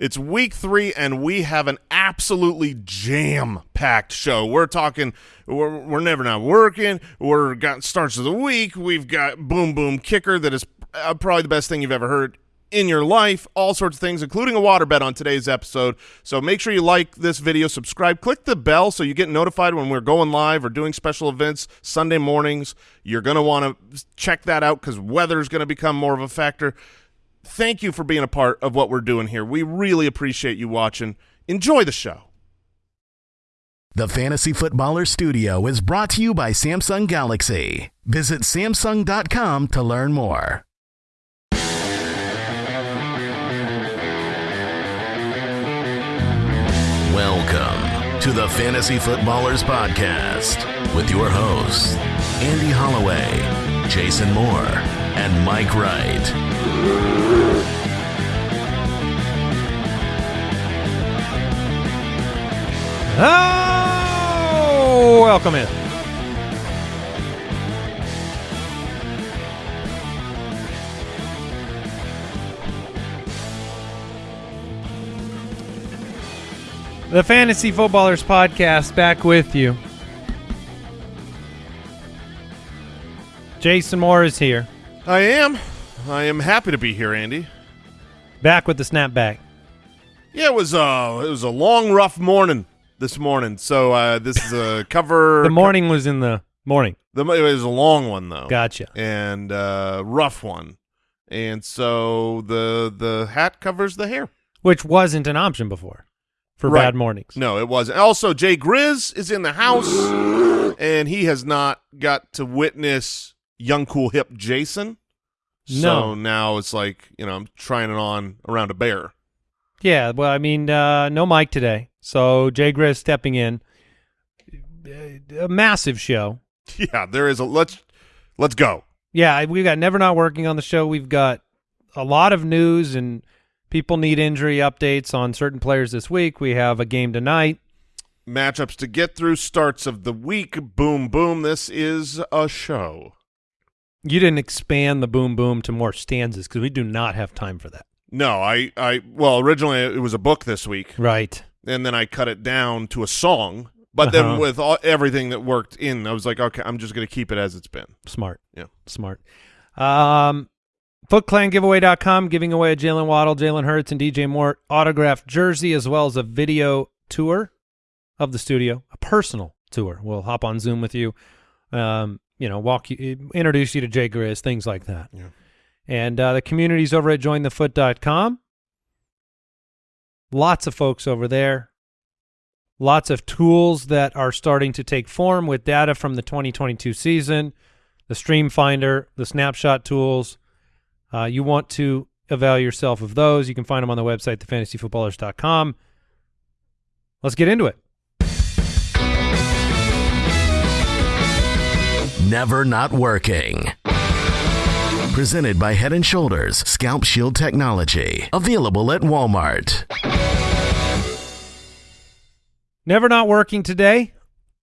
It's week three, and we have an absolutely jam-packed show. We're talking, we're, we're never not working. We're got starts of the week. We've got Boom Boom Kicker that is uh, probably the best thing you've ever heard in your life, all sorts of things, including a water bet on today's episode. So make sure you like this video, subscribe, click the bell so you get notified when we're going live or doing special events Sunday mornings. You're going to want to check that out because weather is going to become more of a factor thank you for being a part of what we're doing here. We really appreciate you watching. Enjoy the show. The Fantasy Footballer Studio is brought to you by Samsung Galaxy. Visit Samsung.com to learn more. Welcome to the Fantasy Footballers Podcast with your hosts, Andy Holloway, Jason Moore, and Mike Wright. Oh, welcome in. The Fantasy Footballers Podcast back with you. Jason Moore is here, I am. I am happy to be here, Andy. back with the snapback. Yeah, it was uh it was a long, rough morning this morning. So uh this is a cover. The morning was in the morning. The, it was a long one though. Gotcha. And uh rough one. And so the the hat covers the hair. Which wasn't an option before for Right. bad mornings. No, it wasn't. Also, Jay Grizz is in the house, and he has not got to witness young, cool, hip Jason. So No. now it's like you know I'm trying it on around a bear. Yeah, well, I mean, uh, no Mike today, so Jay Grizz stepping in. A massive show. Yeah, there is a let's let's go. Yeah, we've got Never Not Working on the show. We've got a lot of news and people need injury updates on certain players this week. We have a game tonight. Matchups to get through. Starts of the week. Boom, boom. This is a show. You didn't expand the boom boom to more stanzas because we do not have time for that. No, I I well originally it was a book this week, Right. and then I cut it down to a song. But then Uh-huh. with all, everything that worked in, I was like, okay, I'm just going to keep it as it's been. Smart. Yeah. Smart. Um, FootClanGiveaway.com giving away a Jalen Waddle, Jalen Hurts, and DJ Moore autographed jersey as well as a video tour of the studio, a personal tour. We'll hop on Zoom with you, um, you know, walk you, introduce you to Jay Grizz, things like that. Yeah. And uh, the community's over at jointhefoot.com. Lots of folks over there. Lots of tools that are starting to take form with data from the 2022 season, the Stream Finder, the snapshot tools. Uh, you want to avail yourself of those. You can find them on the website, thefantasyfootballers.com. Let's get into it. Never Not Working. Presented by Head and Shoulders Scalp Shield Technology. Available at Walmart. Never not working today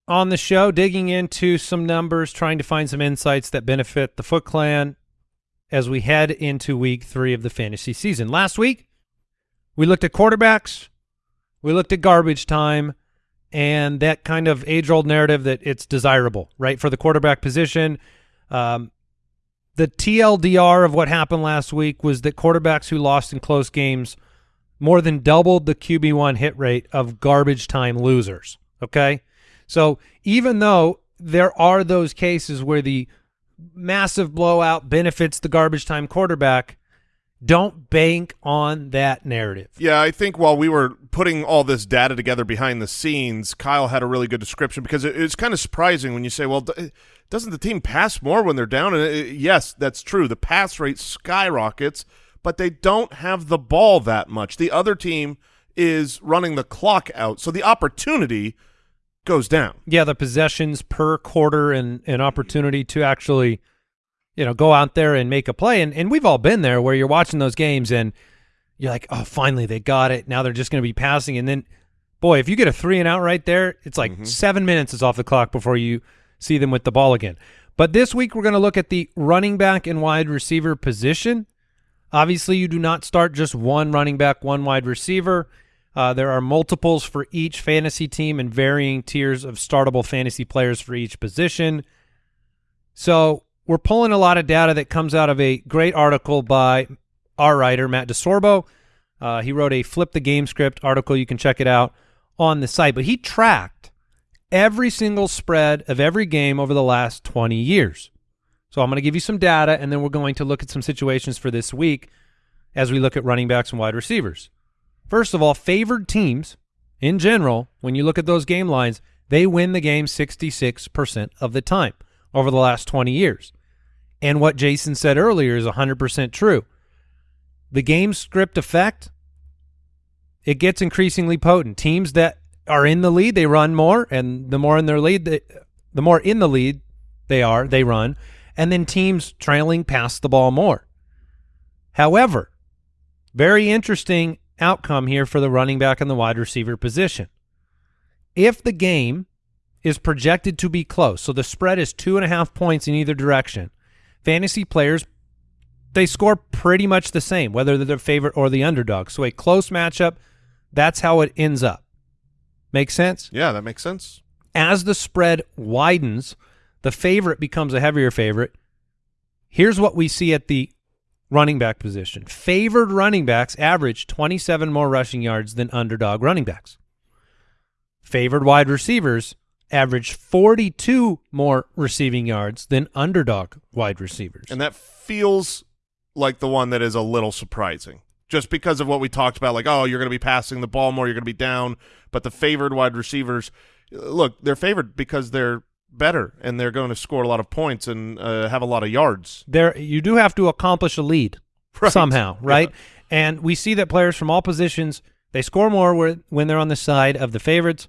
on the show, digging into some numbers, trying to find some insights that benefit the Foot Clan as we head into week three of the fantasy season. Last week, we looked at quarterbacks, we looked at garbage time, and that kind of age old narrative that it's desirable, right, for the quarterback position. Um, the TLDR of what happened last week was that quarterbacks who lost in close games more than doubled the QB1 hit rate of garbage time losers. Okay. So even though there are those cases where the massive blowout benefits the garbage time quarterback, don't bank on that narrative. Yeah, I think while we were putting all this data together behind the scenes, Kyle had a really good description because it, it's kind of surprising when you say, "Well, d- doesn't the team pass more when they're down?" And uh, yes, that's true. The pass rate skyrockets, but they don't have the ball that much. The other team is running the clock out, so the opportunity goes down. Yeah, the possessions per quarter and an opportunity to actually, you know, go out there and make a play. And and we've all been there where you're watching those games and you're like, oh, finally they got it. Now they're just going to be passing. And then, boy, if you get a three and out right there, it's like seven minutes is off the clock before you see them with the ball again. But this week we're going to look at the running back and wide receiver position. Obviously, you do not start just one running back, one wide receiver. Uh, there are multiples for each fantasy team and varying tiers of startable fantasy players for each position. So we're pulling a lot of data that comes out of a great article by our writer, Matt DeSorbo. Uh, he wrote a Flip the Game script article. You can check it out on the site. But he tracked every single spread of every game over the last 20 years. So I'm going to give you some data, and then we're going to look at some situations for this week as we look at running backs and wide receivers. First of all, favored teams in general, when you look at those game lines, they win the game 66% of the time over the last 20 years. And what Jason said earlier is 100% true. The game script effect, it gets increasingly potent. Teams that are in the lead, they run more, and the more in their lead, they, the more in the lead they are, they run, and then teams trailing pass the ball more. However, very interesting outcome here for the running back and the wide receiver position. If the game is projected to be close, so the spread is two and a half points in either direction, fantasy players they score pretty much the same, whether they're the favorite or the underdog. So a close matchup, that's how it ends up. Make sense? Yeah, that makes sense. As the spread widens, the favorite becomes a heavier favorite. Here's what we see at the running back position. Favored running backs average 27 more rushing yards than underdog running backs. Favored wide receivers average 42 more receiving yards than underdog wide receivers. And that feels like the one that is a little surprising just because of what we talked about like oh you're going to be passing the ball more you're going to be down but the favored wide receivers look they're favored because they're better and they're going to score a lot of points and uh, have a lot of yards there you do have to accomplish a lead Right. somehow right Yeah. and we see that players from all positions they score more where- when they're on the side of the favorites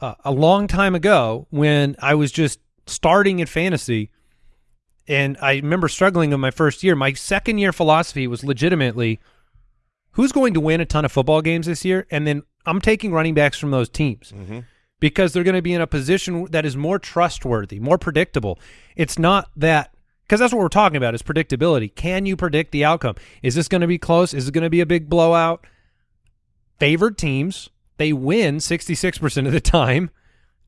uh, a long time ago when i was just starting in fantasy and i remember struggling in my first year my second year philosophy was legitimately who's going to win a ton of football games this year and then i'm taking running backs from those teams because they're going to be in a position that is more trustworthy, more predictable. It's not that because that's what we're talking about is predictability. Can you predict the outcome? Is this going to be close? Is it going to be a big blowout? Favored teams, they win 66% of the time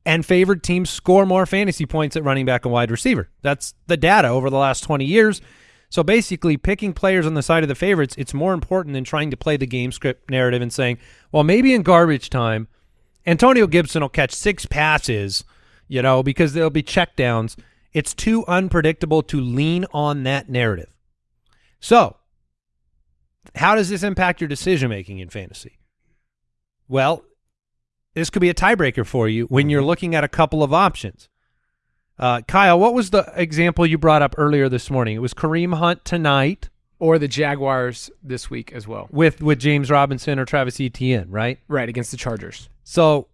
and favored teams score more fantasy points at running back and wide receiver. That's the data over the last 20 years. So basically, picking players on the side of the favorites, it's more important than trying to play the game script narrative and saying, well, maybe in garbage time, Antonio Gibson will catch six passes, you know, because there'll be checkdowns. It's too unpredictable to lean on that narrative. So, how does this impact your decision making in fantasy? Well, this could be a tiebreaker for you when you're looking at a couple of options. Uh, Kyle, what was the example you brought up earlier this morning? It was Kareem Hunt tonight or the Jaguars this week as well. with with James Robinson or Travis Etienne, right? Right against the Chargers. So,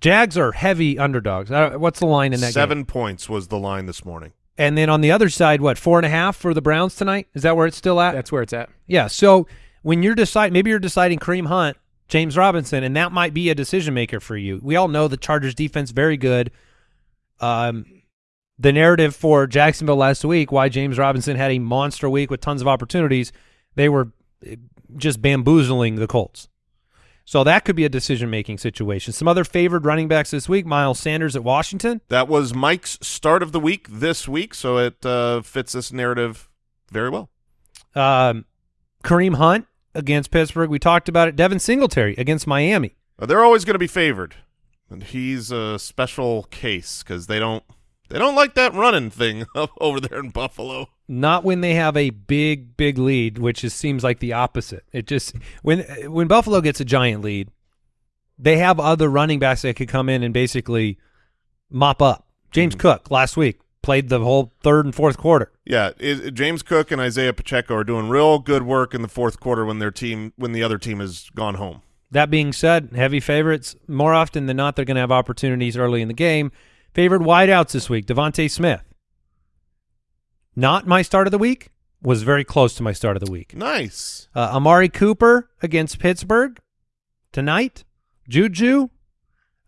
Jags are heavy underdogs. Uh, What's the line in that game? seven points was the line this morning And then on the other side, what four and a half for the Browns tonight? Is that where it's still at? That's where it's at. yeah. So when you're deciding, maybe you're deciding Kareem Hunt, James Robinson, and that might be a decision maker for you. We all know the Chargers defense very good. Um, the narrative for Jacksonville last week, why James Robinson had a monster week with tons of opportunities, they were eh, just bamboozling the Colts. So that could be a decision making situation. Some other favored running backs this week: Miles Sanders at Washington. that was mike's start of the week this week so it uh, fits this narrative very well Um, Kareem Hunt against Pittsburgh. We talked about it. Devin Singletary against Miami. Uh, they're always going to be favored and he's a special case because they don't they don't like that running thing over there in buffalo Not when they have a big, big lead, which is, seems like the opposite. It just when when Buffalo gets a giant lead, they have other running backs that could come in and basically mop up. James Cook last week played the whole third and fourth quarter. Yeah, is, James Cook and Isaiah Pacheco are doing real good work in the fourth quarter when their team when the other team has gone home. That being said, heavy favorites more often than not they're going to have opportunities early in the game. Favored wideouts this week: DeVonta Smith. Not my start of the week. Was very close to my start of the week. Nice. Uh, Amari Cooper against Pittsburgh tonight. Juju.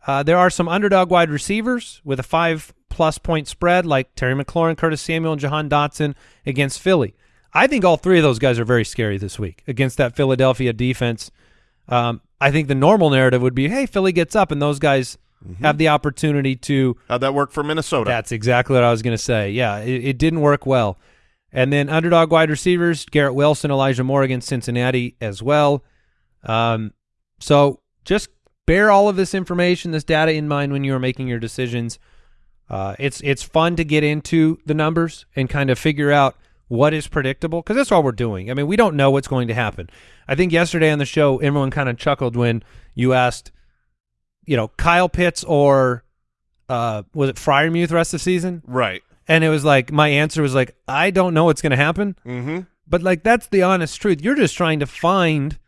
Uh, there are some underdog wide receivers with a five plus point spread, like Terry McLaurin, Curtis Samuel, and Jahan Dotson against Philly. I think all three of those guys are very scary this week against that Philadelphia defense. Um, I think the normal narrative would be, hey, Philly gets up and those guys have the opportunity to. How'd that work for Minnesota? That's exactly what I was going to say. Yeah, it, it didn't work well. And then underdog wide receivers, Garrett Wilson, Elijah Moore against Cincinnati as well. Um, so just bear all of this information, this data in mind when you are making your decisions. Uh, it's it's fun to get into the numbers and kind of figure out what is predictable because that's all we're doing. I mean, we don't know what's going to happen. I think yesterday on the show, everyone kind of chuckled when you asked, you know, Kyle Pitts or uh, was it Freiermuth the rest of the season? right. And it was like my answer was like, I don't know what's going to happen. Mm-hmm. But like that's the honest truth. You're just trying to find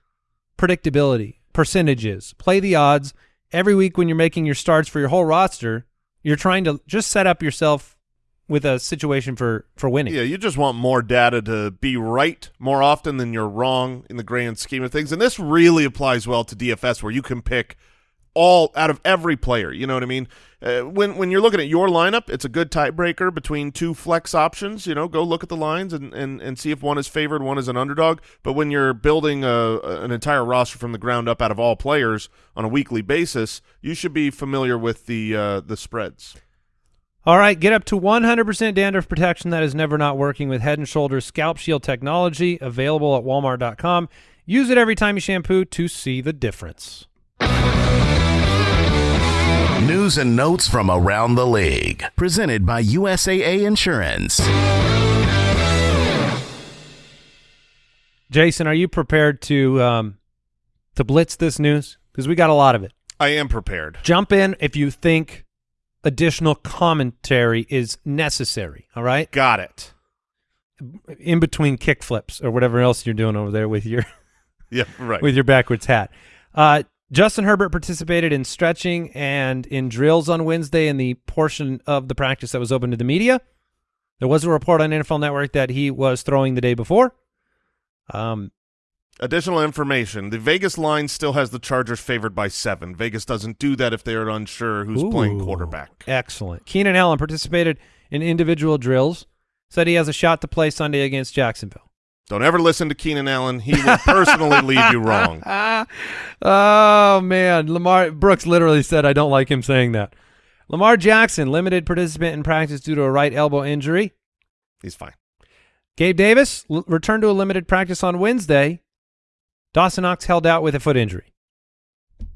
predictability, percentages, play the odds. Every week when you're making your starts for your whole roster, you're trying to just set up yourself with a situation for for winning. Yeah, you just want more data to be right more often than you're wrong in the grand scheme of things. And this really applies well to DFS where you can pick all out of every player. You know what I mean? Uh, when when you're looking at your lineup, it's a good tiebreaker between two flex options. You know, go look at the lines and, and, and see if one is favored, one is an underdog. But when you're building a, an entire roster from the ground up out of all players on a weekly basis, you should be familiar with the uh, the spreads. All right, get up to 100% dandruff protection that is never not working with Head & Shoulders Scalp Shield technology available at walmart.com. Use it every time you shampoo to see the difference. News and notes from around the league. Presented by USAA Insurance. Jason, are you prepared to um, to blitz this news? Because we got a lot of it. I am prepared. Jump in if you think additional commentary is necessary. All right, Got it. in between kick flips or whatever else you're doing over there with your Yeah, right. with your backwards hat. Uh, Justin Herbert participated in stretching and in drills on Wednesday in the portion of the practice that was open to the media. There was a report on NFL Network that he was throwing the day before. Um, Additional information: the Vegas line still has the Chargers favored by seven. Vegas doesn't do that if they are unsure who's playing quarterback. Excellent. Keenan Allen participated in individual drills. Said he has a shot to play Sunday against Jacksonville. Don't ever listen to Keenan Allen. He will personally lead you wrong. oh man, Lamar Brooks literally said I don't like him saying that. Lamar Jackson, limited participant in practice due to a right elbow injury. He's fine. Gabe Davis returned to a limited practice on Wednesday. Dawson Knox held out with a foot injury.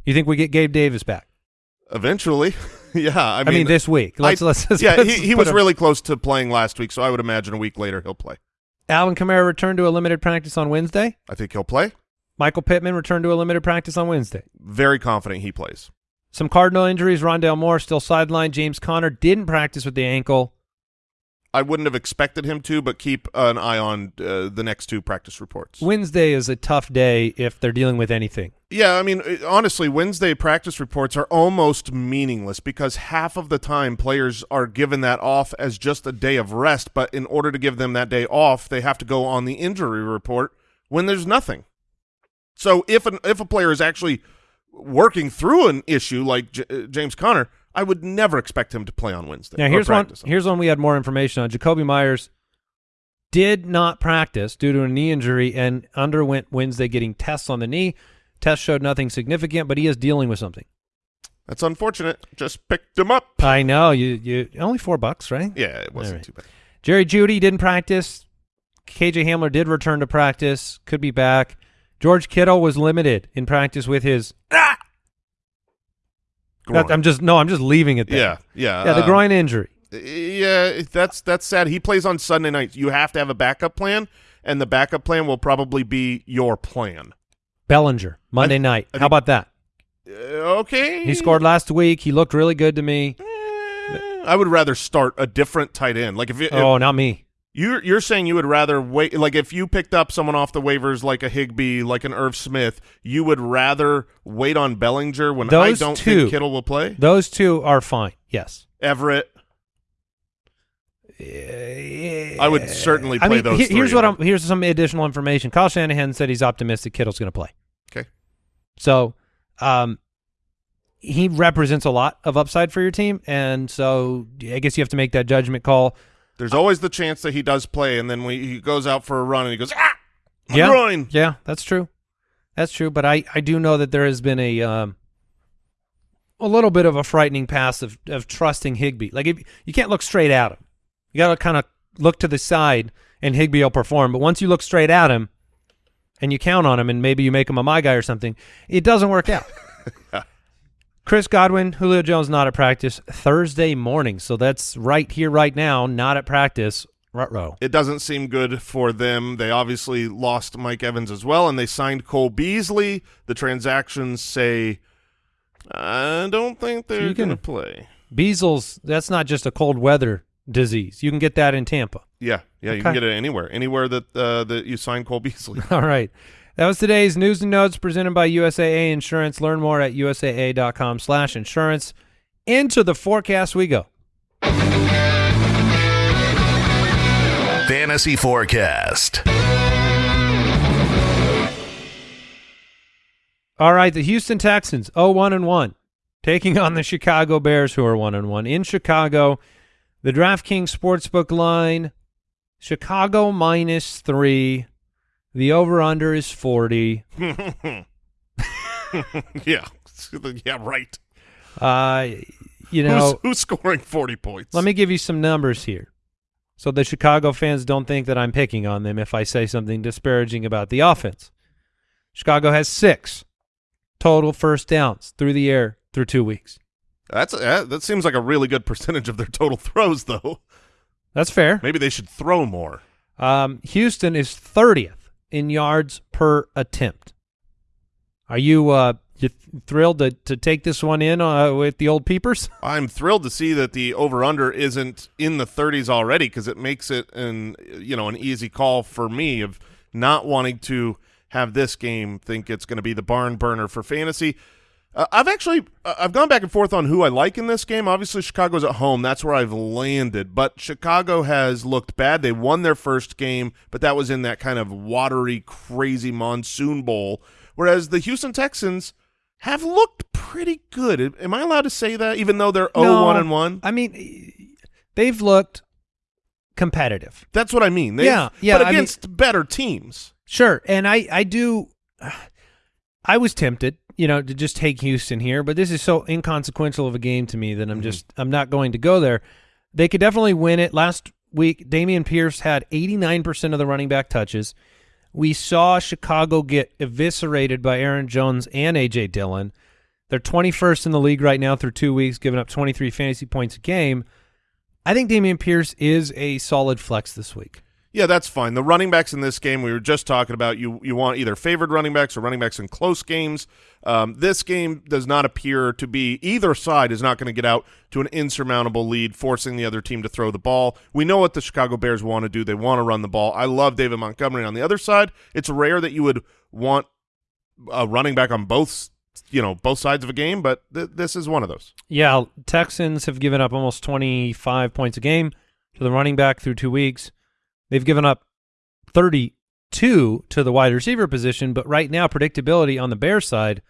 You think we get Gabe Davis back? Eventually, yeah. I I mean, mean, this week. Let's I- let's, let's yeah, let's he, he was him- really close to playing last week, so I would imagine a week later he'll play. Alvin Kamara returned to a limited practice on Wednesday. I think he'll play. Michael Pittman returned to a limited practice on Wednesday. Very confident he plays. Some Cardinal injuries. Rondale Moore still sidelined. James Conner didn't practice with the ankle. I wouldn't have expected him to, but keep an eye on uh, the next two practice reports. Wednesday is a tough day if they're dealing with anything. Yeah, I mean, uh, honestly, Wednesday practice reports are almost meaningless because half of the time players are given that off as just a day of rest, but in order to give them that day off, they have to go on the injury report when there's nothing. So if an, if a player is actually working through an issue like J- uh, James Conner, I would never expect him to play on Wednesday. Now here's one. Here's one we had more information on. Jakobi Meyers did not practice due to a knee injury and underwent Wednesday getting tests on the knee. Tests showed nothing significant, but he is dealing with something. That's unfortunate. Just picked him up. I know you. You only four bucks, right? Yeah, it wasn't right. too bad. Jerry Jeudy didn't practice. KJ Hamler did return to practice. Could be back. George Kittle was limited in practice with his. That- I'm just no. I'm just leaving it there. yeah, yeah, Yeah, the um, groin injury. Yeah, that's that's sad. He plays on Sunday nights. You have to have a backup plan, and the backup plan will probably be your plan. Bellinger Monday I- night. I How think- about that? Uh, okay, He scored last week. He looked really good to me. Eh, I would rather start a different tight end. Like if, you, Oh, if not me. You're you're saying you would rather wait. Like if you picked up someone off the waivers, like a Higbee, like an Irv Smith, you would rather wait on Bellinger when I Those don't two- think Kittle will play. Those two are fine. Yes. Everett, I would certainly I play mean, those. he- here's what I'm. Here's some additional information. Kyle Shanahan said he's optimistic Kittle's going to play. Okay. So, um, he represents a lot of upside for your team, and so I guess you have to make that judgment call. There's always the chance that he does play, and then when he goes out for a run and he goes, ah, my yeah, groin. yeah, that's true. That's true. But I, I do know that there has been a um, a little bit of a frightening past of, of trusting Higbee. Like if, you can't look straight at him. You got to kind of look to the side, and Higbee will perform. But once you look straight at him, and you count on him, and maybe you make him a my guy or something, it doesn't work out. Chris Godwin, Julio Jones not at practice Thursday morning, so that's right here, right now, not at practice. Rut It doesn't seem good for them. They obviously lost Mike Evans as well, and they signed Cole Beasley. The transactions say, I don't think they're can- going to play. Beasley's, that's not just a cold weather disease. You can get that in Tampa. Yeah, yeah, you can get it anywhere, anywhere that uh, that you sign Cole Beasley. All right. That was today's news and notes presented by USAA Insurance. Learn more at usaa.com slash insurance. Into the forecast we go. Fantasy Forecast. All right, the Houston Texans, 0-1 and 1, taking on the Chicago Bears, who are 1 and 1 in Chicago. The DraftKings Sportsbook line, Chicago minus three. The over/under is 40. yeah, yeah, right. Uh, you know, who's, who's scoring forty points? let me give you some numbers here, so the Chicago fans don't think that I'm picking on them if I say something disparaging about the offense. Chicago has six total first downs through the air through two weeks. That's that, that seems like a really good percentage of their total throws, though. That's fair. Maybe they should throw more. Um, Houston is 30th in yards per attempt. Are you uh, you th- thrilled to, to take this one in uh, with the old peepers? I'm thrilled to see that the over under isn't in the 30s already because it makes it an you know an easy call for me of not wanting to have this game think it's going to be the barn burner for fantasy. Uh, I've actually uh, I've gone back and forth on who I like in this game. Obviously, Chicago's at home; that's where I've landed. But Chicago has looked bad. They won their first game, but that was in that kind of watery, crazy monsoon bowl. Whereas the Houston Texans have looked pretty good. Am I allowed to say that, even though they're 0 1 and one? I mean, they've looked competitive. That's what I mean. They've- Yeah, yeah, But I mean- against better teams. Sure, and I I do. I was tempted, you know, to just take Houston here, but this is so inconsequential of a game to me that I'm mm-hmm. just I'm not going to go there. They could definitely win it. Last week, Dameon Pierce had 89% of the running back touches. We saw Chicago get eviscerated by Aaron Jones and AJ Dillon. They're 21st in the league right now through two weeks, giving up 23 fantasy points a game. I think Dameon Pierce is a solid flex this week. Yeah, that's fine. The running backs in this game we were just talking about. You you want either favored running backs or running backs in close games. Um, this game does not appear to be either side is not going to get out to an insurmountable lead, forcing the other team to throw the ball. We know what the Chicago Bears want to do. They want to run the ball. I love David Montgomery on the other side. It's rare that you would want a running back on both you know both sides of a game, but th- this is one of those. Yeah, Texans have given up almost 25 points a game to the running back through two weeks. They've given up 32 to the wide receiver position, but right now predictability on the Bears side,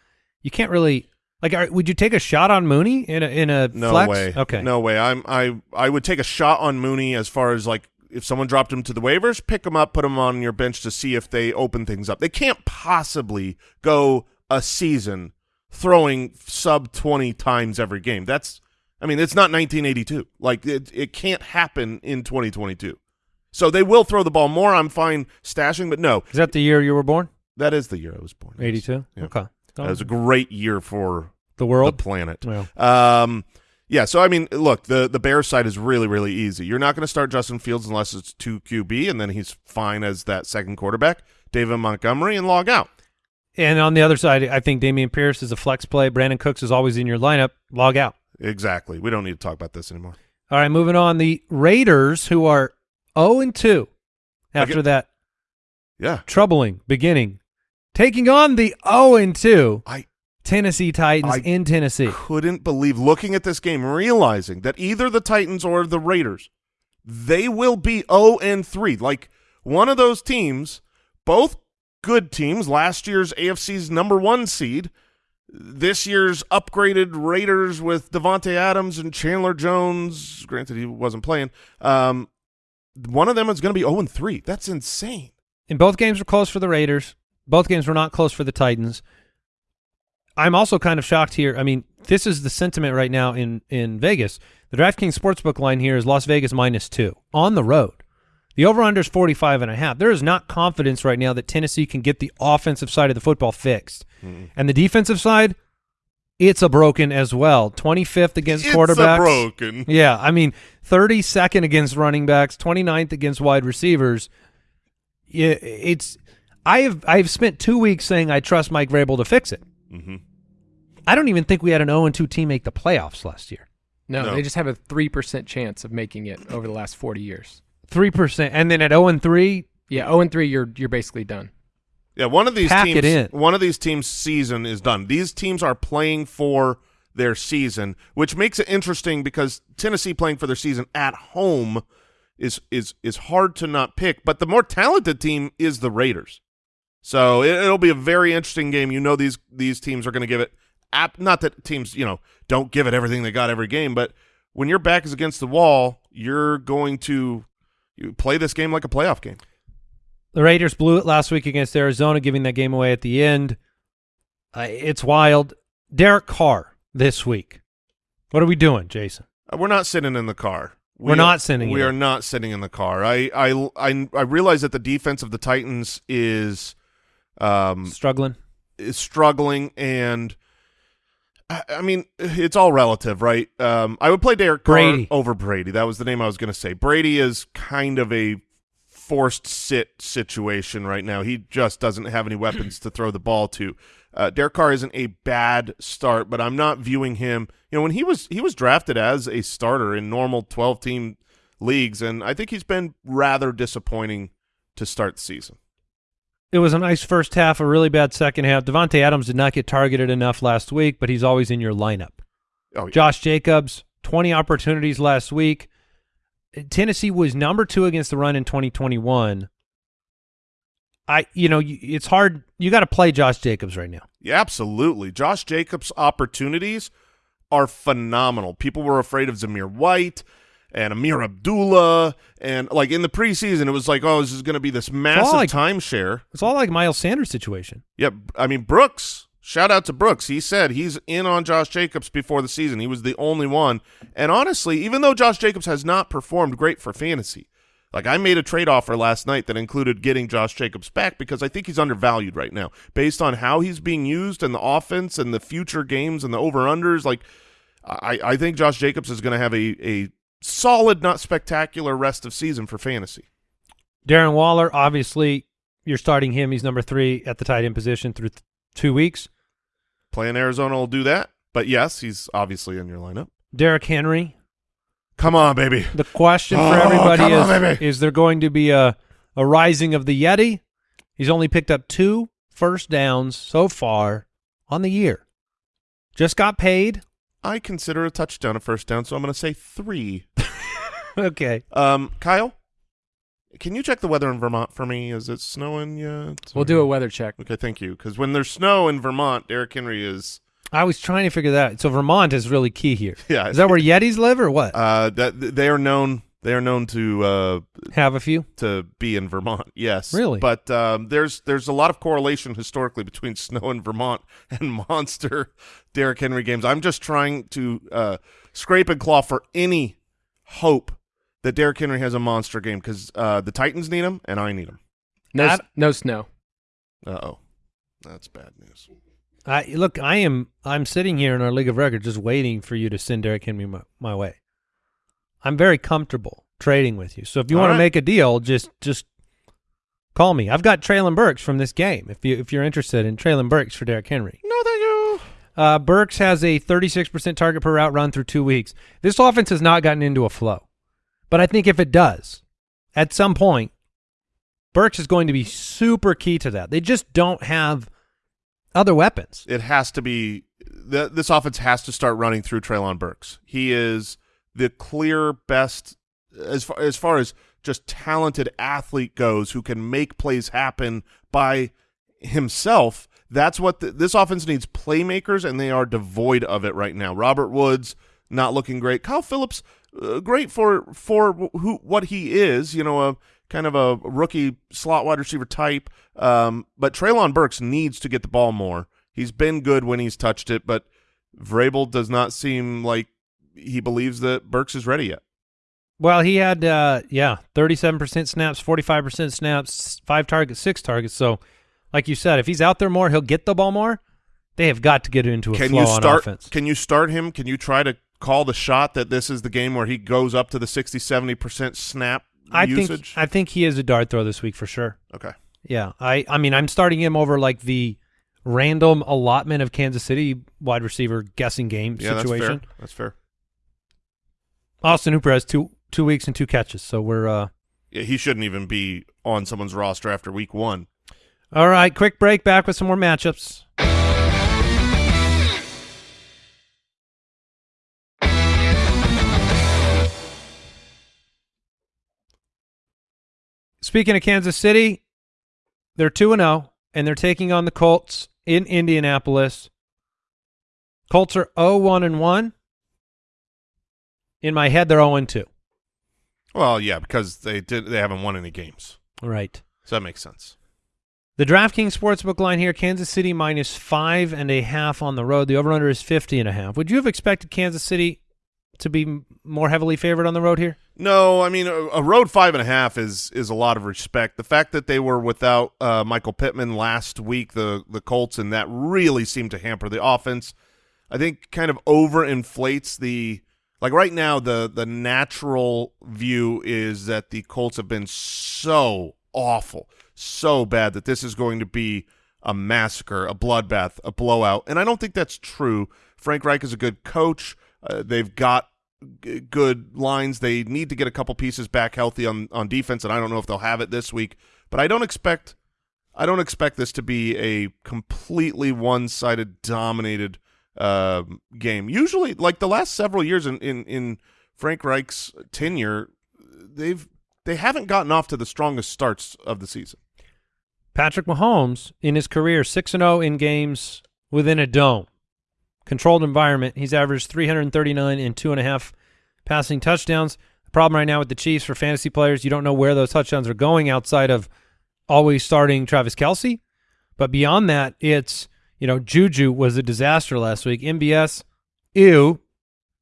you can't really like. Are, would you take a shot on Mooney in a in a No flex? way. Okay. No way. I'm I I would take a shot on Mooney as far as like if someone dropped him to the waivers, pick him up, put him on your bench to see if they open things up. They can't possibly go a season throwing sub 20 times every game. That's I mean, it's not 1982. Like it it can't happen in 2022. So they will throw the ball more. I'm fine stashing, but no. Is that the year you were born? That is the year I was born. 82. Yeah. Okay. That was a great year for the the world. planet. Well, Um, yeah. So I mean, look, the the Bears side is really really easy. You're not going to start Justin Fields unless it's two QB, and then he's fine as that second quarterback, David Montgomery, and log out. and on the other side, I think Dameon Pierce is a flex play. Brandin Cooks is always in your lineup. Log out. Exactly. We don't need to talk about this anymore. All right, moving on. The Raiders, who are 0 and 2 after Okay. that Yeah. troubling beginning, taking on the 0 and 2 I Tennessee Titans I in Tennessee. couldn't believe looking at this game, realizing that either the Titans or the Raiders, they will be 0 and 3. Like one of those teams, both good teams, last year's AFC's number one seed, this year's upgraded Raiders with Davante Adams and Chandler Jones. Granted, he wasn't playing. Um, one of them is going to be 0 and 3. That's insane. And both games were close for the Raiders. Both games were not close for the Titans. I'm also kind of shocked here. I mean, this is the sentiment right now in in Vegas. The DraftKings Sportsbook line here is Las Vegas minus two on the road. The over-under is 45 and a half. There is not confidence right now that Tennessee can get the offensive side of the football fixed. And the defensive side, it's a broken as well. 25th against It's a quarterbacks. broken. Yeah, I mean, 32nd against running backs, 29th against wide receivers. Yeah, it's I have I've spent 2 weeks saying I trust Mike Vrabel to fix it. Mhm. I don't even think we had an 0 2 team make the playoffs last year. No, No. they just have a three percent chance of making it over the last forty years. 3% and then at 0 3, Yeah, zero and three, you're you're basically done. Yeah, one of these Pack teams it in. one of these teams season is done. These teams are playing for their season, which makes it interesting because Tennessee playing for their season at home is is is hard to not pick, but the more talented team is the Raiders. So it, it'll be a very interesting game. You know these these teams are going to give it ap- not that teams, you know, don't give it everything they got every game, but when your back is against the wall, you're going to you play this game like a playoff game. The Raiders blew it last week against Arizona giving that game away at the end. Uh, it's wild. Derek Carr this week. What are we doing, Jason? Uh, We're not sitting in the car. We We're not sitting We in are not sitting in the car. I I I I realize that the defense of the Titans is um Struggling. is struggling and I, I mean it's all relative, right? Um I would play Derek Carr Brady. over Brady. That was the name I was going to say. Brady is kind of a forced sit situation right now. He just doesn't have any weapons to throw the ball to. Uh, Derek Carr isn't a bad start, but I'm not viewing him. You know, when he was he was drafted as a starter in normal 12 team leagues, and I think he's been rather disappointing to start the season. It was a nice first half, a really bad second half. Davante Adams did not get targeted enough last week, but he's always in your lineup. Oh, yeah. Josh Jacobs, 20 opportunities last week. Tennessee was number two against the run in 2021. I, you know, it's hard. You got to play Josh Jacobs right now. Yeah, absolutely. Josh Jacobs' opportunities are phenomenal. People were afraid of Zamir White and Ameer Abdullah, and like in the preseason, it was like, oh, this is going to be this massive like- timeshare. It's all like Miles Sanders situation. Yep. I mean, Brooks, shout out to Brooks. He said he's in on Josh Jacobs before the season. He was the only one. And honestly, even though Josh Jacobs has not performed great for fantasy, like I made a trade offer last night that included getting Josh Jacobs back because I think he's undervalued right now based on how he's being used and the offense and the future games and the over-unders. Like I, I think Josh Jacobs is going to have a, a solid, not spectacular rest of season for fantasy. Darren Waller, obviously, you're starting him. He's number three at the tight end position through th- two weeks. Playing Arizona will do that. But yes, he's obviously in your lineup. Derrick Henry. Come on, baby. The question for Oh, everybody is: on. Is there going to be a a rising of the Yeti? He's only picked up two first downs so far on the year. Just got paid. I consider a touchdown a first down, so I'm going to say three. okay. Um, Kyle, can you check the weather in Vermont for me? Is it snowing yet? We'll do a weather check. Okay, thank you. Because when there's snow in Vermont, Derrick Henry is I was trying to figure that. out. So Vermont is really key here. yeah. Is that where Yetis live or what? uh that they are known they are known to uh Have a few. to be in Vermont. Yes, Really? But um, there's there's a lot of correlation historically between snow in Vermont and monster Derrick Henry games. I'm just trying to uh, scrape and claw for any hope that Derrick Henry has a monster game because uh, the Titans need him and I need him. No, I- s- no snow. Uh oh, that's bad news. I look. I am. I'm sitting here in our league of record, just waiting for you to send Derrick Henry my, my way. I'm very comfortable trading with you. So if you All want right. to make a deal, just just call me. I've got Treylon Burks from this game. If you if you're interested in Treylon Burks for Derrick Henry, No, thank you. uh, Burks has a 36% target per route run through two weeks. This offense has not gotten into a flow, but I think if it does, at some point, Burks is going to be super key to that. They just don't have other weapons. It has to be th- this offense has to start running through Treylon Burks. He is the clear best as far as far as just talented athlete goes who can make plays happen by himself. That's what the, this offense needs playmakers, and they are devoid of it right now. Robert Woods not looking great. Kyle Philips uh, great for for who what he is. You know, a kind of a rookie slot wide receiver type. Um, but Treylon Burks needs to get the ball more. He's been good when he's touched it, but Vrabel does not seem like he believes that Burks is ready yet. Well, he had uh, yeah, thirty-seven percent snaps, forty-five percent snaps, five targets, six targets. So, like you said, if he's out there more, he'll get the ball more. They have got to get into a Can flow you on offense. Can you start him? Can you try to call the shot that this is the game where he goes up to the 60 70 percent snap I usage? think I think he is a dart throw this week for sure. okay. Yeah, I I mean I'm starting him over like the random allotment of Kansas City wide receiver guessing game Yeah, situation. that's fair. That's fair. Austin Hooper has two two weeks and two catches, so we're uh Yeah, he shouldn't even be on someone's roster after week one. all right. Quick break. Back with some more matchups. Speaking of Kansas City, they're 2 and 0 and they're taking on the Colts in Indianapolis. Colts are 0-1 and 1. In my head they're 0 and 2. Well, yeah, because they did they haven't won any games, Right. so that makes sense. The DraftKings Sportsbook line here, Kansas City minus five and a half on the road. The over-under is 50 and a half. Would you have expected Kansas City to be more heavily favored on the road here? No, I mean a, a road five and a half is is a lot of respect. The fact that they were without uh, Michael Pittman last week, the the Colts, and that really seemed to hamper the offense. I think kind of overinflates the like right now the the natural view is that the Colts have been so awful, so bad that this is going to be a massacre, a bloodbath, a blowout, and I don't think that's true. Frank Reich is a good coach. Uh, they've got good lines. They need to get a couple pieces back healthy on on defense, and I don't know if they'll have it this week. But I don't expect I don't expect this to be a completely one sided dominated uh, game. Usually, like the last several years in, in in Frank Reich's tenure, they've they haven't gotten off to the strongest starts of the season. Patrick Mahomes, in his career, 6 and 0 in games within a dome. Controlled environment. He's averaged 339 and two and a half passing touchdowns. The problem right now with the Chiefs for fantasy players, you don't know where those touchdowns are going outside of always starting Travis Kelce. But beyond that, it's, you know, Juju was a disaster last week. MBS, ew.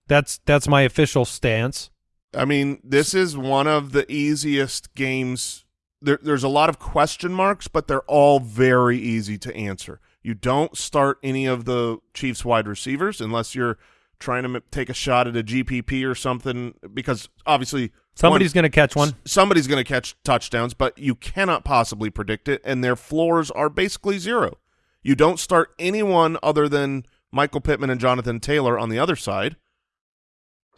That's that's my official stance. I mean, this is one of the easiest games. There, there's a lot of question marks, but they're all very easy to answer. You don't start any of the Chiefs wide receivers unless you're trying to m- take a shot at a GPP or something, because obviously Somebody's going to catch one. somebody's going to catch touchdowns, but you cannot possibly predict it, and their floors are basically zero. You don't start anyone other than Michael Pittman and Jonathan Taylor on the other side.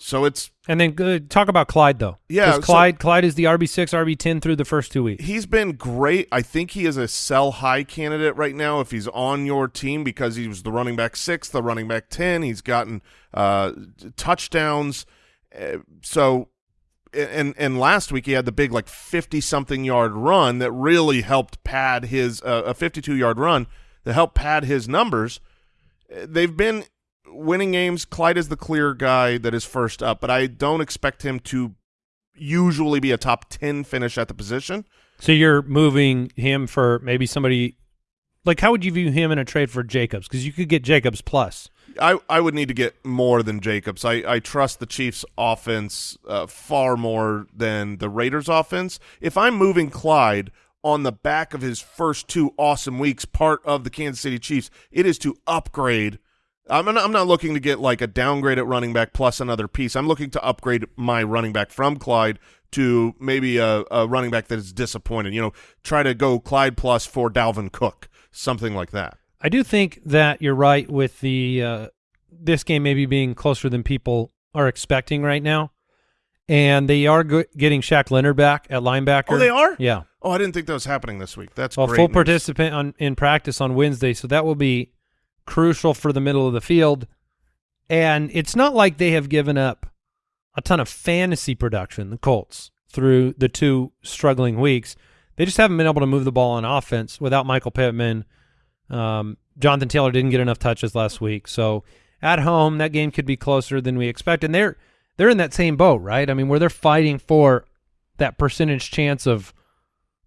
So it's And then uh, talk about Clyde though. Yeah, 'Cause so- Clyde Clyde is the RB six, RB ten through the first two weeks. he's been great. I think he is a sell high candidate right now if he's on your team because he was the running back six, the running back ten. He's gotten uh, touchdowns. Uh, so, and and last week he had the big like fifty something yard run that really helped pad his uh, a fifty two yard run that helped pad his numbers. Uh, They've been winning games. Clyde is the clear guy that is first up, but I don't expect him to usually be a top 10 finish at the position. So you're moving him for maybe somebody like how would you view him in a trade for Jacobs? Because you could get Jacobs plus. I, I would need to get more than Jacobs. I, I trust the Chiefs' offense uh, far more than the Raiders' offense. If I'm moving Clyde on the back of his first two awesome weeks, part of the Kansas City Chiefs, it is to upgrade. I'm not, I'm not looking to get like a downgrade at running back plus another piece. I'm looking to upgrade my running back from Clyde to maybe a, a running back that is disappointed. You know, try to go Clyde plus for Dalvin Cook, something like that. I do think that you're right with the uh, this game maybe being closer than people are expecting right now, and they are getting Shaq Leonard back at linebacker. Oh, they are? Yeah. Oh, I didn't think that was happening this week. That's Well, full news. participant on in practice on Wednesday, so that will be crucial for the middle of the field. And it's not like they have given up a ton of fantasy production, the Colts, through the two struggling weeks. They just haven't been able to move the ball on offense without Michael Pittman. Um, Jonathan Taylor didn't get enough touches last week, so at home that game could be closer than we expect. And they're they're in that same boat, right? I mean, where they're fighting for that percentage chance of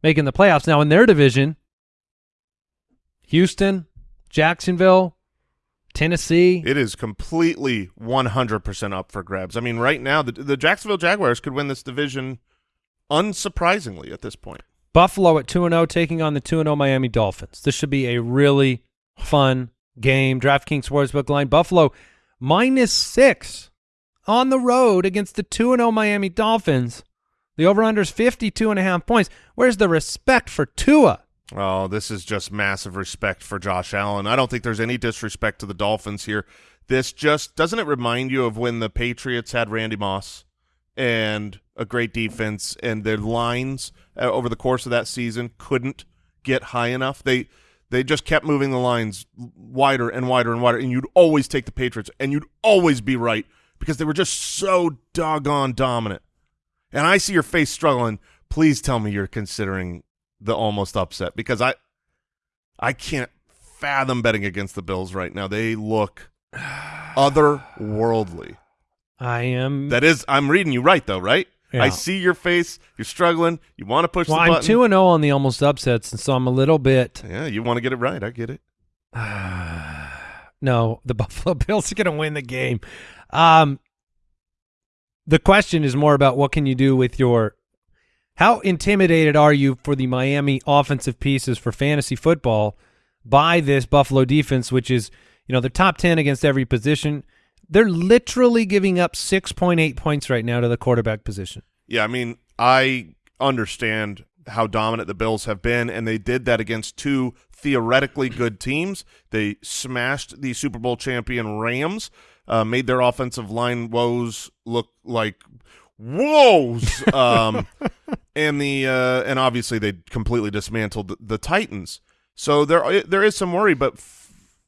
making the playoffs. Now in their division, Houston, Jacksonville, Tennessee. It is completely 100% up for grabs. I mean, right now, the, the Jacksonville Jaguars could win this division unsurprisingly at this point. Buffalo at 2-0 taking on the 2-0 Miami Dolphins. This should be a really fun game. DraftKings Sportsbook line. Buffalo minus six on the road against the 2-0 Miami Dolphins. The over-under is 52 and a half points. Where's the respect for Tua? Oh, this is just massive respect for Josh Allen. I don't think there's any disrespect to the Dolphins here. This just doesn't it remind you of when the Patriots had Randy Moss and a great defense and their lines uh, over the course of that season couldn't get high enough. They they just kept moving the lines wider and wider and wider and you'd always take the Patriots and you'd always be right because they were just so doggone dominant. And I see your face struggling. Please tell me you're considering the almost upset because I I can't fathom betting against the Bills right now. They look otherworldly. I am. That is, I'm reading you right though, right? Yeah. I see your face. You're struggling. You want to push well, I'm two and zero on the almost upsets, and so I'm a little bit. yeah, you want to get it right. I get it. no, the Buffalo Bills are going to win the game. Um, the question is more about what can you do with your. How intimidated are you for the Miami offensive pieces for fantasy football by this Buffalo defense, which is you know the top ten against every position. They're literally giving up six point eight points right now to the quarterback position. Yeah, I mean, I understand how dominant the Bills have been, and they did that against two theoretically good teams. They smashed the Super Bowl champion Rams, uh, made their offensive line woes look like woes, um, and the uh, and obviously they completely dismantled the, the Titans. So there there is some worry, but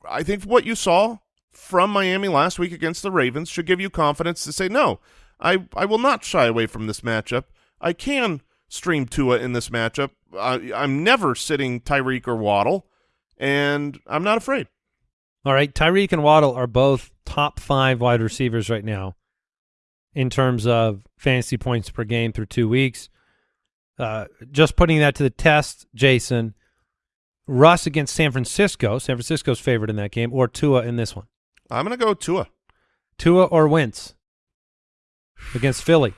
I think what you saw from Miami last week against the Ravens should give you confidence to say no. I I will not shy away from this matchup. I can stream Tua in this matchup. I, I'm never sitting Tyreek or Waddle, and I'm not afraid. All right, Tyreek and Waddle are both top five wide receivers right now in terms of fantasy points per game through two weeks. Uh, just putting that to the test, Jason. Russ against San Francisco. San Francisco's favorite in that game, or Tua in this one. I'm going to go Tua. Tua or Wentz against Philly.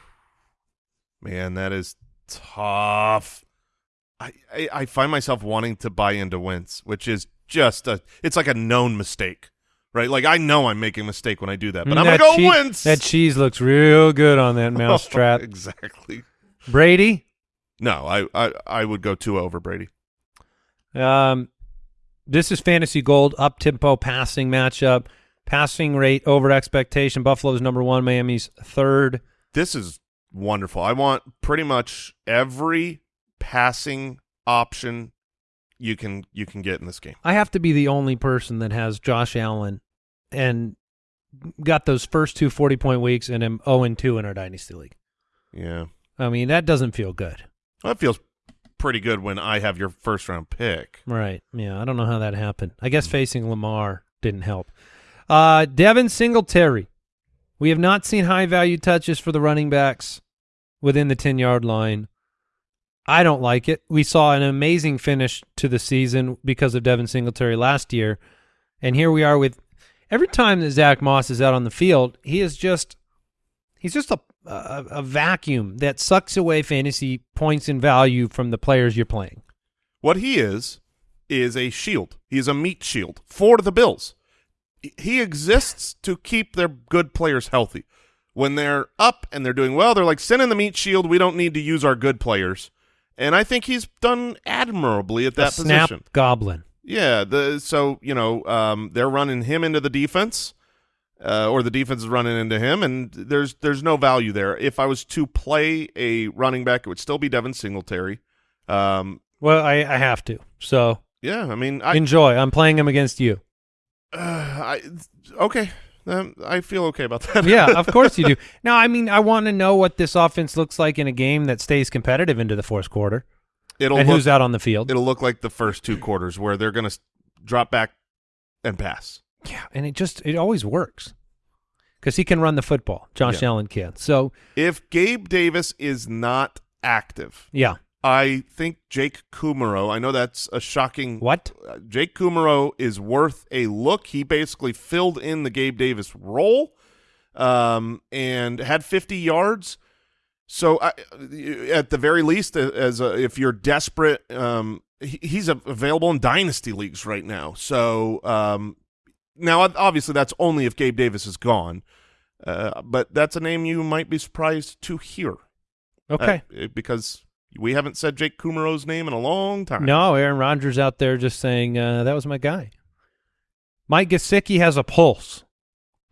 Man, that is tough. I, I, I find myself wanting to buy into Wentz, which is just a it's like a known mistake, right? Like I know I'm making a mistake when I do that, but Mm, I'm that gonna go chee- Wentz. That cheese looks real good on that mousetrap. exactly. Brady. No, I, I I would go Tua over Brady. Um, this is fantasy gold up tempo passing matchup. Passing rate over expectation. Buffalo's number one. Miami's third. This is wonderful. I want pretty much every passing option you can you can get in this game. I have to be the only person that has Josh Allen and got those first two 40 point weeks and am 0 and 2 in our dynasty league. Yeah. I mean, that doesn't feel good. That feels pretty good when I have your first round pick. Right. Yeah. I don't know how that happened. I guess facing Lamar didn't help. Uh, Devin Singletary. We have not seen high value touches for the running backs within the 10 yard line. I don't like it. We saw an amazing finish to the season because of Devin Singletary last year. And here we are with every time that Zack Moss is out on the field, he is just he's just a a, a vacuum that sucks away fantasy points and value from the players you're playing. What he is is a shield. He is a meat shield for the Bills. He exists to keep their good players healthy. When they're up and they're doing well, they're like, send in the meat shield. We don't need to use our good players. And I think he's done admirably at that snap position. goblin. Yeah, the so you know um, they're running him into the defense, uh, or the defense is running into him, and there's there's no value there. If I was to play a running back, it would still be Devin Singletary. Um, Well, I, I have to. So yeah, I mean, I enjoy. I'm playing him against you. uh, I okay, um, I feel okay about that. yeah, of course you do. Now, I mean, I want to know what this offense looks like in a game that stays competitive into the fourth quarter, it'll and look, who's out on the field. it'll look like the first two quarters where they're going to drop back and pass. Yeah, and it just it always works. because he can run the football. Josh Yeah. Allen can. So If Gabe Davis is not active, yeah, I think Jake Kumerow. I know that's a shocking. what? uh, Jake Kumerow is worth a look. He basically filled in the Gabe Davis role, um, and had 50 yards. So, I, at the very least, uh, as a, if you're desperate, um, he, he's available in dynasty leagues right now. So, um, now obviously that's only if Gabe Davis is gone, uh, but that's a name you might be surprised to hear. Okay. Uh, because we haven't said Jake Kumerow's name in a long time. No, Aaron Rodgers out there just saying uh, that was my guy. Mike Gesicki has a pulse.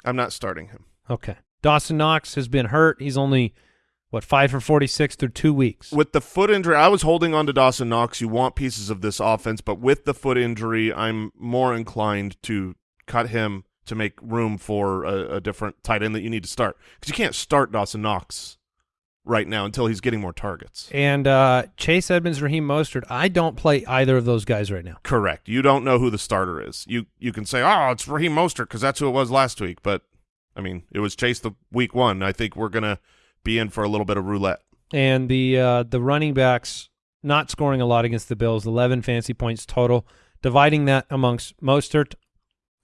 I'm not starting him. Okay. Dawson Knox has been hurt. He's only what five for forty six through two weeks. With the foot injury, I was holding on to Dawson Knox. You want pieces of this offense, but with the foot injury, I'm more inclined to cut him to make room for a, a different tight end that you need to start because you can't start Dawson Knox right now until he's getting more targets. And uh, Chase Edmonds, Raheem Mostert. I don't play either of those guys right now. Correct. You don't know who the starter is. You you can say, oh, it's Raheem Mostert because that's who it was last week. But I mean, it was Chase the week one. I think we're gonna be in for a little bit of roulette. And the uh, the running backs not scoring a lot against the Bills. Eleven fancy points total. Dividing that amongst Mostert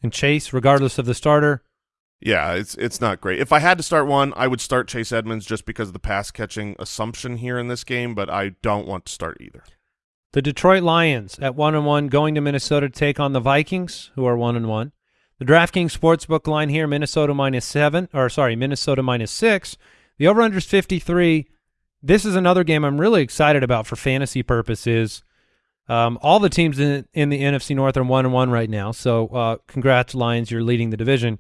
and Chase, regardless of the starter. Yeah, it's it's not great. If I had to start one, I would start Chase Edmonds just because of the pass catching assumption here in this game, but I don't want to start either. The Detroit Lions at one and one going to Minnesota to take on the Vikings, who are one and one. The DraftKings Sportsbook line here, Minnesota minus seven, or sorry, Minnesota minus six. The over-under is 53. This is another game I'm really excited about for fantasy purposes. Um, all the teams in, in the NFC North are one and one right now. So, uh, congrats, Lions, you're leading the division.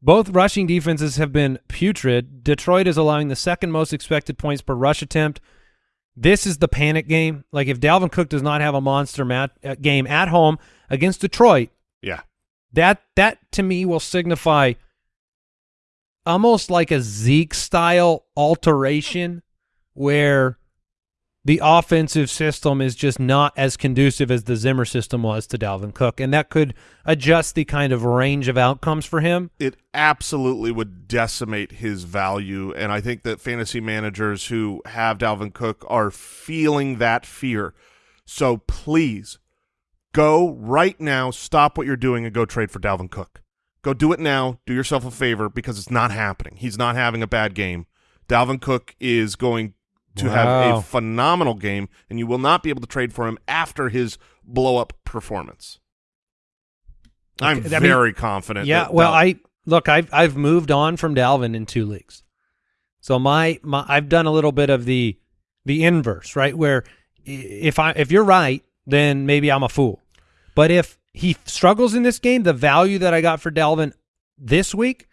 Both rushing defenses have been putrid. Detroit is allowing the second most expected points per rush attempt. This is the panic game. Like if Dalvin Cook does not have a monster mat, uh, game at home against Detroit, Yeah. that that to me will signify almost like a Zeke style alteration where the offensive system is just not as conducive as the Zimmer system was to Dalvin Cook, and that could adjust the kind of range of outcomes for him. It absolutely would decimate his value, and I think that fantasy managers who have Dalvin Cook are feeling that fear. So please go right now, stop what you're doing, and go trade for Dalvin Cook. Go do it now. Do yourself a favor because it's not happening. He's not having a bad game. Dalvin Cook is going to have a phenomenal game, and you will not be able to trade for him after his blow up performance. I'm Okay, I mean, very confident. Yeah, well, I look, I've I've moved on from Dalvin in two leagues, so my my I've done a little bit of the the inverse, right? Where if I if you're right, then maybe I'm a fool, but if he struggles in this game, the value that I got for Dalvin this week,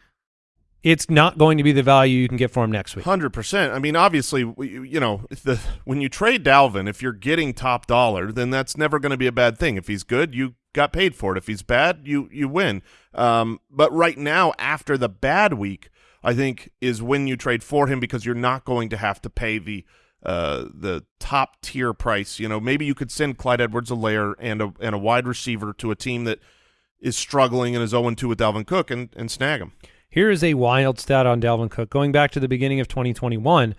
it's not going to be the value you can get for him next week. Hundred percent. I mean, obviously, you know, the when you trade Dalvin, if you're getting top dollar, then that's never going to be a bad thing. If he's good, you got paid for it. If he's bad, you you win. Um, but right now, after the bad week, I think is when you trade for him because you're not going to have to pay the uh the top tier price. You know, maybe you could send Clyde Edwards-Helaire and a and a wide receiver to a team that is struggling and is 0-2 with Dalvin Cook and and snag him. Here is a wild stat on Dalvin Cook. Going back to the beginning of 2021,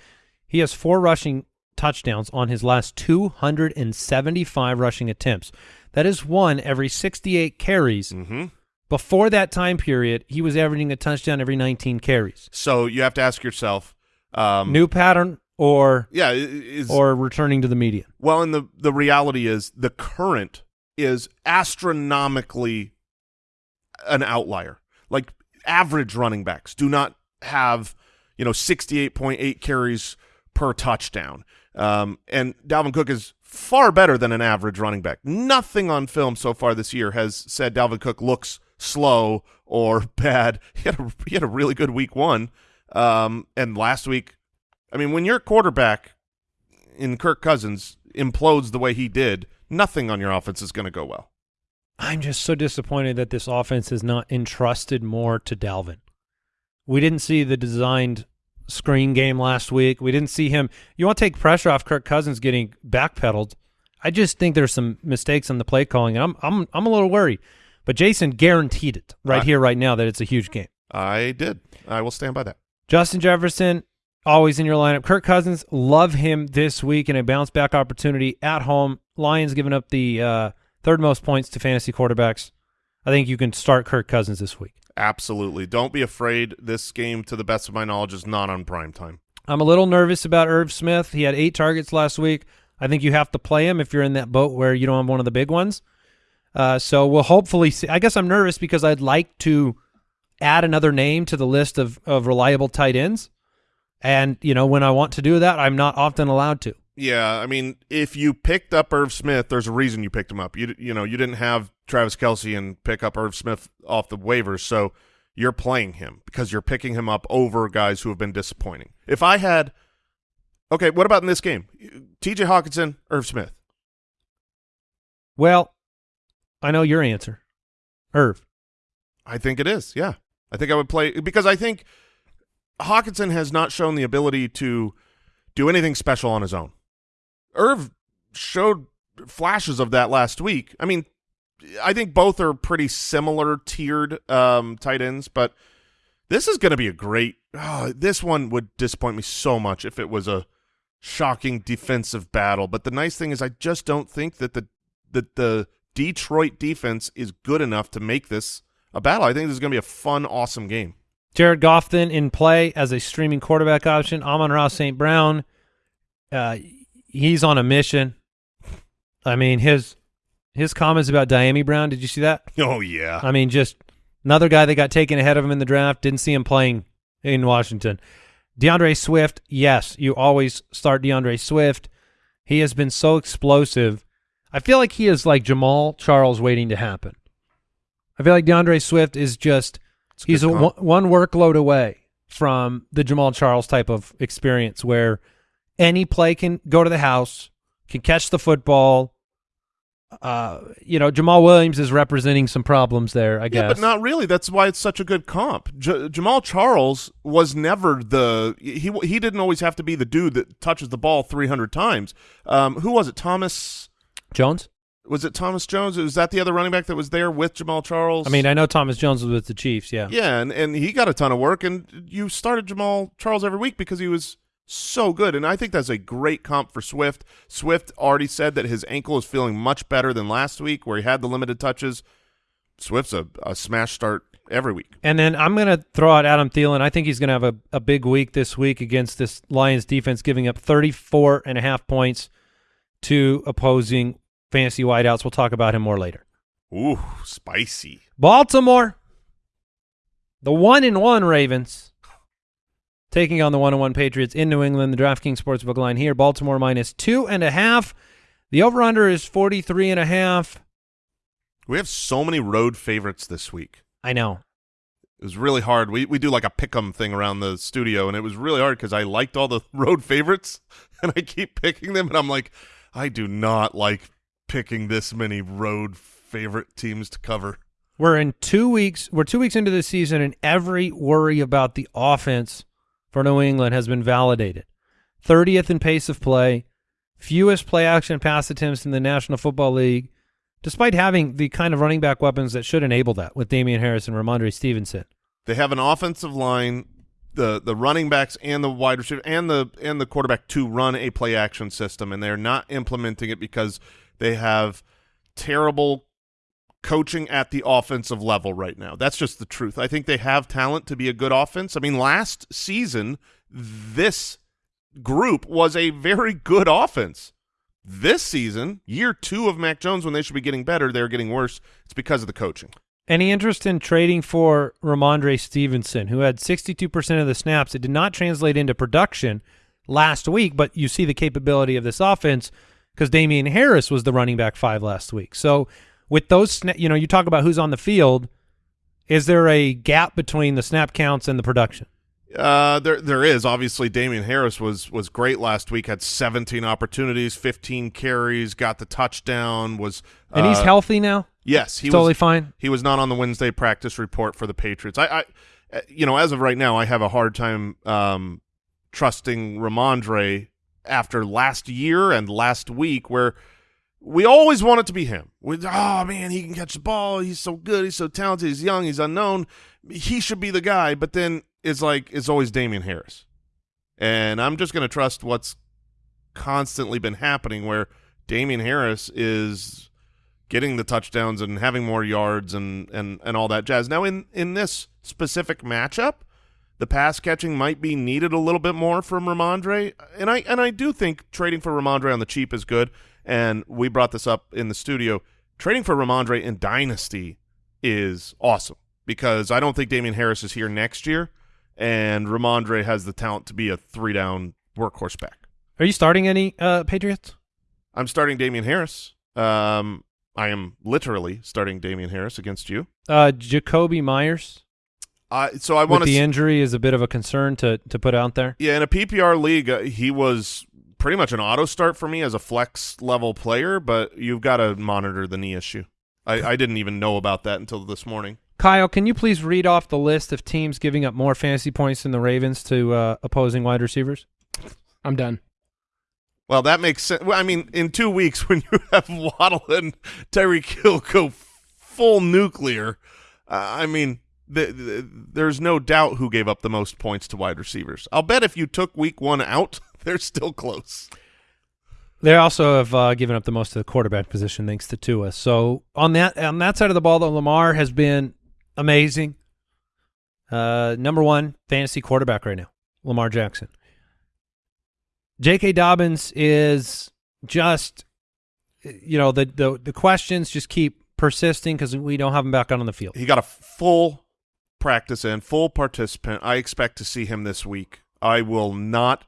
he has four rushing touchdowns on his last 275 rushing attempts. That is one every 68 carries. Mm-hmm. Before that time period, he was averaging a touchdown every 19 carries. So you have to ask yourself, um, New pattern or yeah, is or returning to the median. well, and the the reality is the current is astronomically an outlier. Like average running backs do not have you know sixty eight point eight carries per touchdown, um, and Dalvin Cook is far better than an average running back. Nothing on film so far this year has said Dalvin Cook looks slow or bad. He had a, he had a really good week one, um, and last week. I mean, when your quarterback in Kirk Cousins implodes the way he did, nothing on your offense is going to go well. I'm just so disappointed that this offense is not entrusted more to Dalvin. We didn't see the designed screen game last week. We didn't see him. You want to take pressure off Kirk Cousins getting backpedaled. I just think there's some mistakes on the play calling, and I'm I'm I'm a little worried. But Jason guaranteed it right I- here, right now, that it's a huge game. I did. I will stand by that. Justin Jefferson, always in your lineup. Kirk Cousins, love him this week in a bounce back opportunity at home. Lions giving up the uh, third most points to fantasy quarterbacks. I think you can start Kirk Cousins this week. Absolutely. Don't be afraid. This game, to the best of my knowledge, is not on prime time. I'm a little nervous about Irv Smith. He had eight targets last week. I think you have to play him if you're in that boat where you don't have one of the big ones. Uh, so we'll hopefully see. I guess I'm nervous because I'd like to add another name to the list of, of reliable tight ends. And, you know, when I want to do that, I'm not often allowed to. Yeah, I mean, if you picked up Irv Smith, there's a reason you picked him up. You you know, you didn't have Travis Kelce and pick up Irv Smith off the waivers, so you're playing him because you're picking him up over guys who have been disappointing. If I had, okay, what about in this game? T.J. Hockenson, Irv Smith. Well, I know your answer, Irv. I think it is. Yeah, I think I would play because I think Hockenson has not shown the ability to do anything special on his own. Irv showed flashes of that last week. I mean, I think both are pretty similar tiered um, tight ends, but this is going to be a great. Oh, this one would disappoint me so much if it was a shocking defensive battle. But the nice thing is, I just don't think that the that the Detroit defense is good enough to make this a battle. I think this is going to be a fun, awesome game. Jared Goff then in play as a streaming quarterback option. Amon-Ra St. Brown, uh, he's on a mission. I mean, his his comments about Dyami Brown, did you see that? Oh, yeah. I mean, just another guy that got taken ahead of him in the draft. Didn't see him playing in Washington. DeAndre Swift, yes, you always start DeAndre Swift. He has been so explosive. I feel like he is like Jamaal Charles waiting to happen. I feel like DeAndre Swift is just – He's a one, one workload away from the Jamaal Charles type of experience where any play can go to the house, can catch the football. Uh, you know, Jamaal Williams is representing some problems there, I guess. Yeah, but not really. That's why it's such a good comp. J Jamaal Charles was never the he he didn't always have to be the dude that touches the ball 300 times. Um, who was it? Thomas Jones? was it Thomas Jones? Was that the other running back that was there with Jamaal Charles? I mean, I know Thomas Jones was with the Chiefs, yeah. Yeah, and, and he got a ton of work, and you started Jamaal Charles every week because he was so good, and I think that's a great comp for Swift. Swift already said that his ankle is feeling much better than last week where he had the limited touches. Swift's a, a smash start every week. And then I'm going to throw out Adam Thielen. I think he's going to have a, a big week this week against this Lions defense, giving up 34 and a half points to opposing fantasy wideouts. We'll talk about him more later. Ooh, spicy. Baltimore, the one in one Ravens, taking on the one on one Patriots in New England. The DraftKings Sportsbook line here: Baltimore minus two and a half. The over under is forty three and a half. We have so many road favorites this week. I know. It was really hard. We we do like a pick 'em thing around the studio, and it was really hard because I liked all the road favorites, and I keep picking them, and I'm like, I do not like picking this many road favorite teams to cover. We're in two weeks. We're two weeks into the season, and every worry about the offense for New England has been validated. 30th in pace of play, fewest play action pass attempts in the National Football League, despite having the kind of running back weapons that should enable that with Damien Harris and Rhamondre Stevenson. They have an offensive line, the the running backs and the wide receiver and the and the quarterback to run a play action system, and they're not implementing it because – they have terrible coaching at the offensive level right now. That's just the truth. I think they have talent to be a good offense. I mean, last season, this group was a very good offense. This season, year two of Mac Jones, when they should be getting better, they're getting worse. It's because of the coaching. Any interest in trading for Rhamondre Stevenson, who had 62% of the snaps? It did not translate into production last week, but you see the capability of this offense – because Damien Harris was the running back five last week. So with those, you know, you talk about who's on the field. Is there a gap between the snap counts and the production? Uh, there there is obviously Damien Harris was was great last week. Had 17 opportunities, 15 carries, got the touchdown. Was and he's uh, healthy now. Yes, he totally was, fine. He was not on the Wednesday practice report for the Patriots. I, I, uh, you know, as of right now, I have a hard time um, trusting Rhamondre after last year and last week where we always want it to be him. We, oh man, he can catch the ball. He's so good. He's so talented. He's young. He's unknown. He should be the guy. But then it's like it's always Damien Harris, and I'm just going to trust what's constantly been happening, where Damien Harris is getting the touchdowns and having more yards and and and all that jazz. Now in in this specific matchup, the pass catching might be needed a little bit more from Rhamondre, and I and I do think trading for Rhamondre on the cheap is good and we brought this up in the studio. Trading for Rhamondre in Dynasty is awesome because I don't think Damien Harris is here next year, and Rhamondre has the talent to be a three-down workhorse back. Are you starting any uh, Patriots? I'm starting Damien Harris. Um, I am literally starting Damien Harris against you. Uh, Jakobi Meyers. Uh, so I want to the injury is a bit of a concern to to put out there. Yeah, in a PPR league, uh, he was pretty much an auto start for me as a flex level player, but you've got to monitor the knee issue. I, I didn't even know about that until this morning. Kyle, can you please read off the list of teams giving up more fantasy points than the Ravens to uh, opposing wide receivers? I'm done. Well, that makes sense. Well, I mean, in two weeks, when you have Waddle and Tyreek Hill go full nuclear, uh, I mean, the, the, there's no doubt who gave up the most points to wide receivers. I'll bet if you took week one out, they're still close. They also have uh, given up the most of the quarterback position thanks to Tua. So on that on that side of the ball, though, Lamar has been amazing. Uh, number one fantasy quarterback right now, Lamar Jackson. J.K. Dobbins is just, you know, the the the questions just keep persisting because we don't have him back out on the field. He got a full practice and full participant. I expect to see him this week. I will not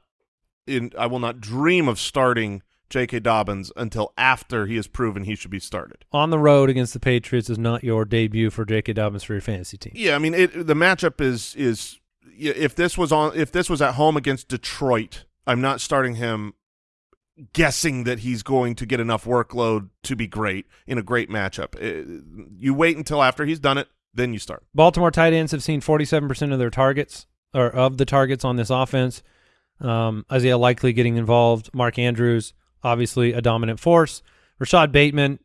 in I will not dream of starting J.K. Dobbins until after he has proven he should be started. On the road against the Patriots is not your debut for J.K. Dobbins for your fantasy team. Yeah, I mean it, the matchup is is if this was on if this was at home against Detroit, I'm not starting him guessing that he's going to get enough workload to be great in a great matchup. It, uh, you wait until after he's done it, then you start. Baltimore tight ends have seen 47% of their targets or of the targets on this offense. Um, Isaiah Likely getting involved. Mark Andrews, obviously a dominant force. Rashod Bateman,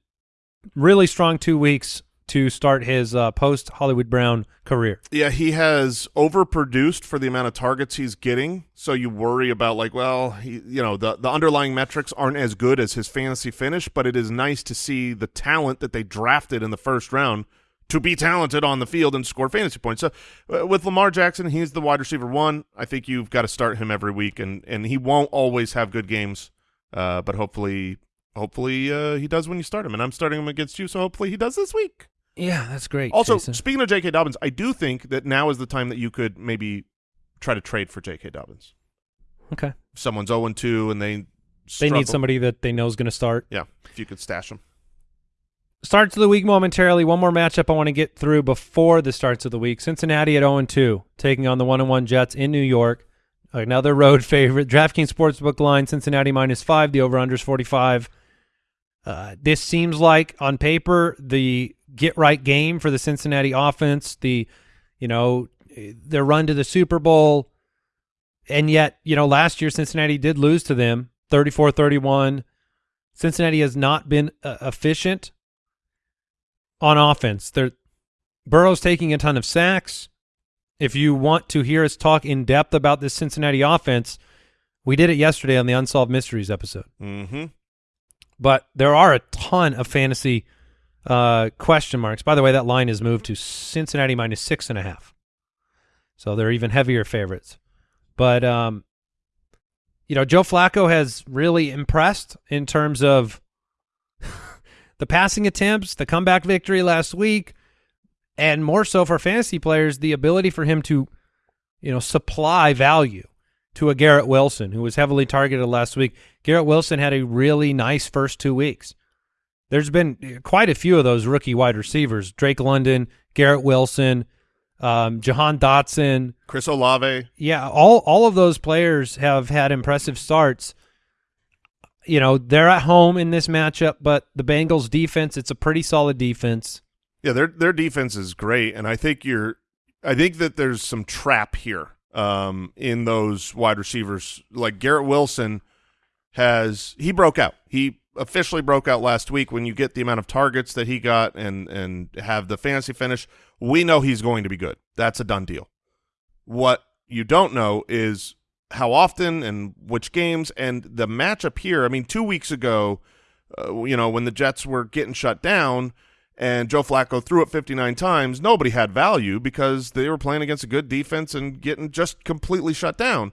really strong two weeks to start his uh, post Hollywood Brown career. Yeah, he has overproduced for the amount of targets he's getting. So you worry about like, well, he, you know, the the underlying metrics aren't as good as his fantasy finish, but it is nice to see the talent that they drafted in the first round to be talented on the field and score fantasy points. So uh, with Lamar Jackson, he's the wide receiver one. I think you've got to start him every week, and and he won't always have good games, uh, but hopefully, hopefully uh, he does when you start him. And I'm starting him against you, so hopefully he does this week. Yeah, that's great. Also, Jason. speaking of J.K. Dobbins, I do think that now is the time that you could maybe try to trade for J.K. Dobbins. Okay. If someone's 0 2 and they they need somebody that they know is going to start. Yeah, if you could stash them. Starts of the week momentarily. One more matchup I want to get through before the starts of the week. Cincinnati at 0-2, taking on the 1-1 Jets in New York. Another road favorite. DraftKings Sportsbook line, Cincinnati minus 5. The over-under is 45. Uh, this seems like, on paper, the get-right game for the Cincinnati offense. The, you know, their run to the Super Bowl. And yet, you know, last year Cincinnati did lose to them, 34-31. Cincinnati has not been uh, efficient on offense. They're, Burrow's taking a ton of sacks. If you want to hear us talk in depth about this Cincinnati offense, we did it yesterday on the Unsolved Mysteries episode. Mm-hmm. But there are a ton of fantasy uh, question marks. By the way, that line has moved to Cincinnati minus six and a half. So they're even heavier favorites. But, um, you know, Joe Flacco has really impressed in terms of the passing attempts, the comeback victory last week, and more so for fantasy players, the ability for him to, you know, supply value to a Garrett Wilson who was heavily targeted last week. Garrett Wilson had a really nice first two weeks. There's been quite a few of those rookie wide receivers: Drake London, Garrett Wilson, um, Jahan Dotson, Chris Olave. Yeah, all all of those players have had impressive starts you know, they're at home in this matchup, but the Bengals defense, it's a pretty solid defense. Yeah, their their defense is great, and I think you're I think that there's some trap here um, in those wide receivers. Like Garrett Wilson has he broke out. He officially broke out last week. When you get the amount of targets that he got and and have the fantasy finish, we know he's going to be good. That's a done deal. What you don't know is how often and which games and the matchup here. I mean, two weeks ago, uh, you know, when the Jets were getting shut down and Joe Flacco threw it 59 times, nobody had value because they were playing against a good defense and getting just completely shut down.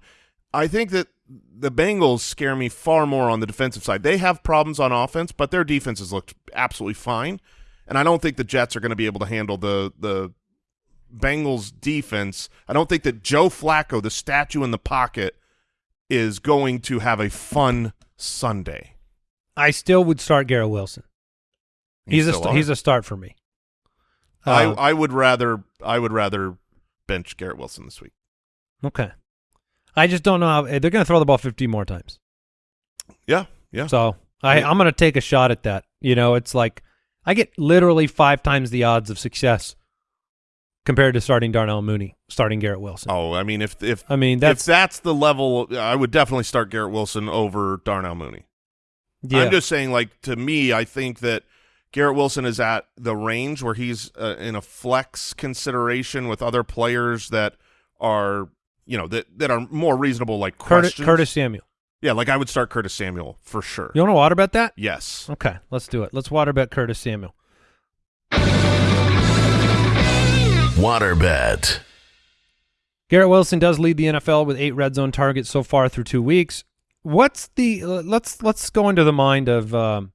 I think that the Bengals scare me far more on the defensive side. They have problems on offense, but their defense has looked absolutely fine. And I don't think the Jets are going to be able to handle the the Bengals defense. I don't think that Joe Flacco, the statue in the pocket, is going to have a fun Sunday. I still would start Garrett Wilson. You He's a are? he's a start for me. I Uh, I would rather I would rather bench Garrett Wilson this week. okay. I just don't know how they're going to throw the ball 50 more times. Yeah, yeah. So I, Yeah. I'm going to take a shot at that. You know, it's like I get literally five times the odds of success compared to starting Darnell Mooney, starting Garrett Wilson. oh, I mean, if if I mean, if that's that's the level, I would definitely start Garrett Wilson over Darnell Mooney. yeah. I'm just saying, like to me, I think that Garrett Wilson is at the range where he's uh, in a flex consideration with other players that are, you know, that that are more reasonable, like Curtis. Curtis Samuel. Yeah, like I would start Curtis Samuel for sure. You want to water bet that? Yes. Okay, let's do it. Let's water bet Curtis Samuel. Waterbed. Garrett Wilson does lead the NFL with eight red zone targets so far through two weeks. What's the let's let's go into the mind of um,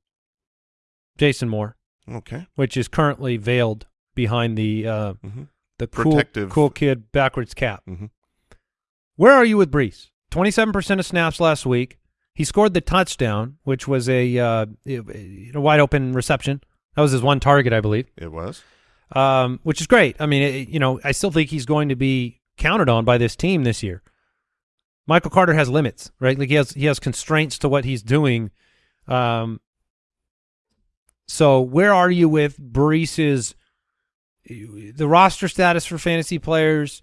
Jason Moore, Okay. which is currently veiled behind the uh, hmm the cool Protective. cool kid backwards cap. hmm Where are you with Breece? Twenty-seven percent of snaps last week. He scored the touchdown, which was a uh, you know, wide open reception. That was his one target, I believe, It was. Um, which is great. I mean, it, you know, I still think he's going to be counted on by this team this year. Michael Carter has limits, right? Like he has he has constraints to what he's doing. Um, so where are you with Breece's the roster status for fantasy players?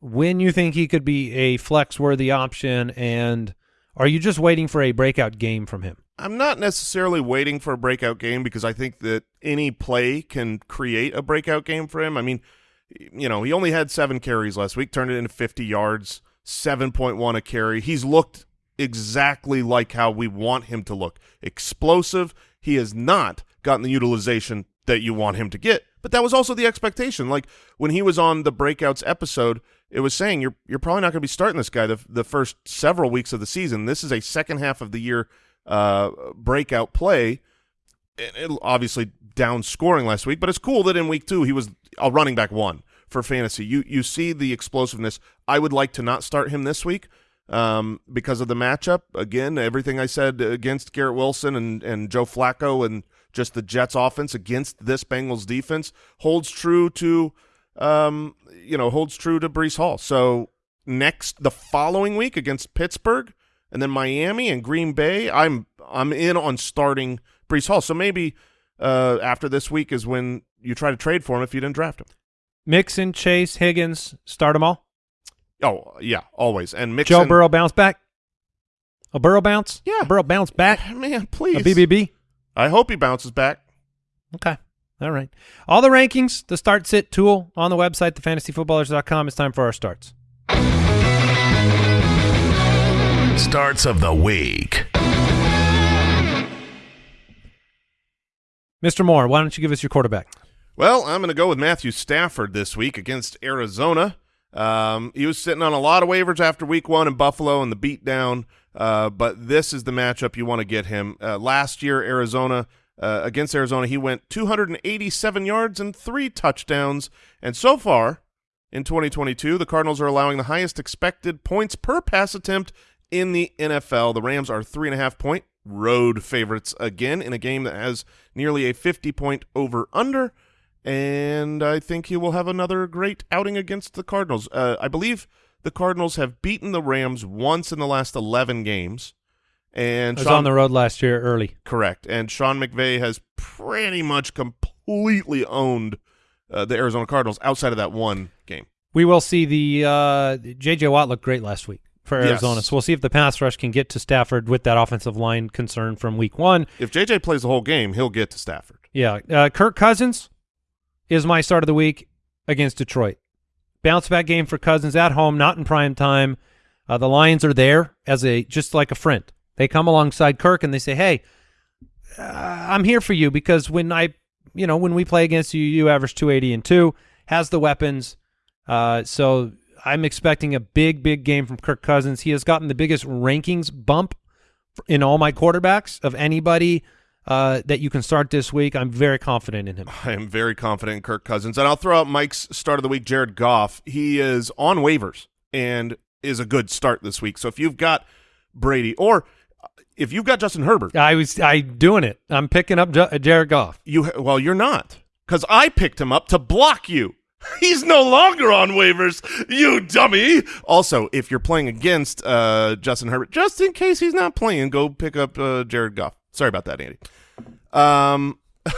When you think he could be a flex worthy option, and are you just waiting for a breakout game from him? I'm not necessarily waiting for a breakout game because I think that any play can create a breakout game for him. I mean, you know, he only had seven carries last week, turned it into 50 yards, 7.1 a carry. He's looked exactly like how we want him to look. Explosive. He has not gotten the utilization that you want him to get. But that was also the expectation. Like when he was on the breakouts episode, it was saying you're you're probably not going to be starting this guy the the first several weeks of the season. This is a second half of the year uh, breakout play. And it, obviously down scoring last week, but it's cool that in week two he was a running back one for fantasy. You you see the explosiveness. I would like to not start him this week um, because of the matchup. Again, everything I said against Garrett Wilson and and Joe Flacco and just the Jets offense against this Bengals defense holds true to um, you know holds true to Breece Hall. So next the following week against Pittsburgh and then Miami and Green Bay, I'm I'm in on starting Brees Hall. So maybe uh, after this week is when you try to trade for him if you didn't draft him. Mixon, Chase, Higgins, start them all. Oh yeah, always. And Mixon, Joe Burrow bounce back. A Burrow bounce? Yeah. A Burrow bounce back. man, please. A BBB. I hope he bounces back. Okay. All right. All the rankings, the start sit tool on the website, thefantasyfootballers.com. It's time for our starts. Starts of the week. Mr. Moore, why don't you give us your quarterback? Well, I'm going to go with Matthew Stafford this week against Arizona. Um, he was sitting on a lot of waivers after week one in Buffalo and the beatdown, uh, but this is the matchup you want to get him. Uh, last year, Arizona uh, against Arizona, he went 287 yards and three touchdowns, and so far in 2022, the Cardinals are allowing the highest expected points per pass attempt in the NFL. The Rams are three and a half point road favorites again in a game that has nearly a 50 point over under and I think he will have another great outing against the Cardinals. Uh, I believe the Cardinals have beaten the Rams once in the last 11 games. And I was Sean, on the road last year early. correct. And Sean McVay has pretty much completely owned uh, the Arizona Cardinals outside of that one game. We will see the uh, J.J. Watt looked great last week. For Yes. Arizona. So we'll see if the pass rush can get to Stafford with that offensive line concern from week one. If JJ plays the whole game, he'll get to Stafford. Yeah. Uh, Kirk Cousins is my start of the week against Detroit. Bounce back game for Cousins at home, not in prime time. Uh, the Lions are there as a just like a friend. They come alongside Kirk and they say, "Hey, uh, I'm here for you because when I, you know, when we play against you, you average 280 and two, has the weapons. Uh, so I'm expecting a big, big game from Kirk Cousins. He has gotten the biggest rankings bump in all my quarterbacks of anybody uh, that you can start this week. I'm very confident in him. I am very confident in Kirk Cousins. And I'll throw out Mike's start of the week, Jared Goff. He is on waivers and is a good start this week. So if you've got Brady or if you've got Justin Herbert, I was I doing it. I'm picking up J- Jared Goff. you well, you're not because I picked him up to block you. He's no longer on waivers, you dummy. Also, if you're playing against uh, Justin Herbert, just in case he's not playing, go pick up uh, Jared Goff. Sorry about that, Andy. Um,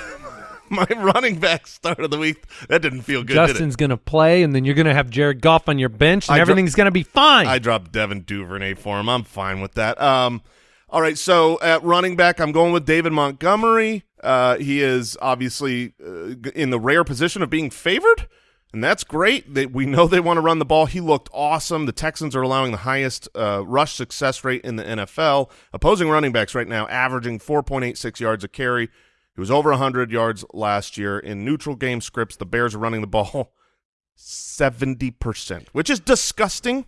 my running back start of the week that didn't feel good. Justin's going to play, and then you're going to have Jared Goff on your bench, and I everything's going to be fine. I dropped Devin Duvernay for him. I'm fine with that. Um, all right, so at running back, I'm going with David Montgomery. Uh, he is obviously uh, in the rare position of being favored, and that's great. They, we know they want to run the ball. He looked awesome. The Texans are allowing the highest uh, rush success rate in the NFL. Opposing running backs right now averaging 4.86 yards a carry. He was over 100 yards last year in neutral game scripts. The Bears are running the ball 70%, which is disgusting,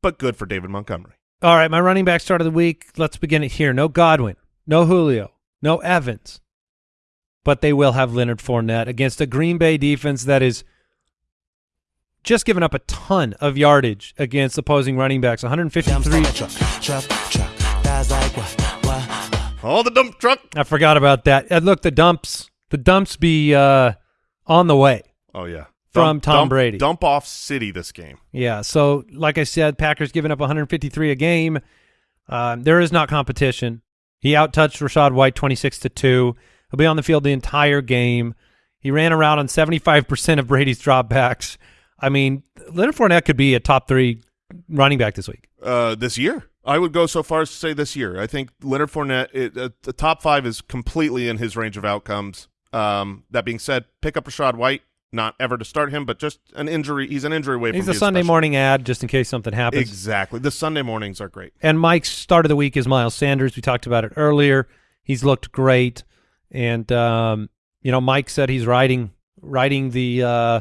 but good for David Montgomery. All right, my running back start of the week. Let's begin it here. No Godwin, no Julio, no Evans, but they will have Leonard Fournette against a Green Bay defense that is just giving up a ton of yardage against opposing running backs. 153. Oh, the dump truck. I forgot about that. Uh, look, the dumps, the dumps be uh, on the way. Oh, yeah. From Tom dump- Brady. Dump off city this game. Yeah. So, like I said, Packers giving up 153 a game. Um, there is not competition. He outtouched Rachaad White 26 to two. He'll be on the field the entire game. He ran around on 75% of Brady's dropbacks. I mean, Leonard Fournette could be a top three running back this week. Uh, this year. I would go so far as to say this year. I think Leonard Fournette, it, uh, the top five is completely in his range of outcomes. Um, that being said, pick up Rachaad White. Not ever to start him, but just an injury. He's an injury away He's from a Sunday special. morning ad just in case something happens. Exactly. The Sunday mornings are great. And Mike's start of the week is Miles Sanders. We talked about it earlier. He's looked great, and um, you know, Mike said he's riding riding the uh,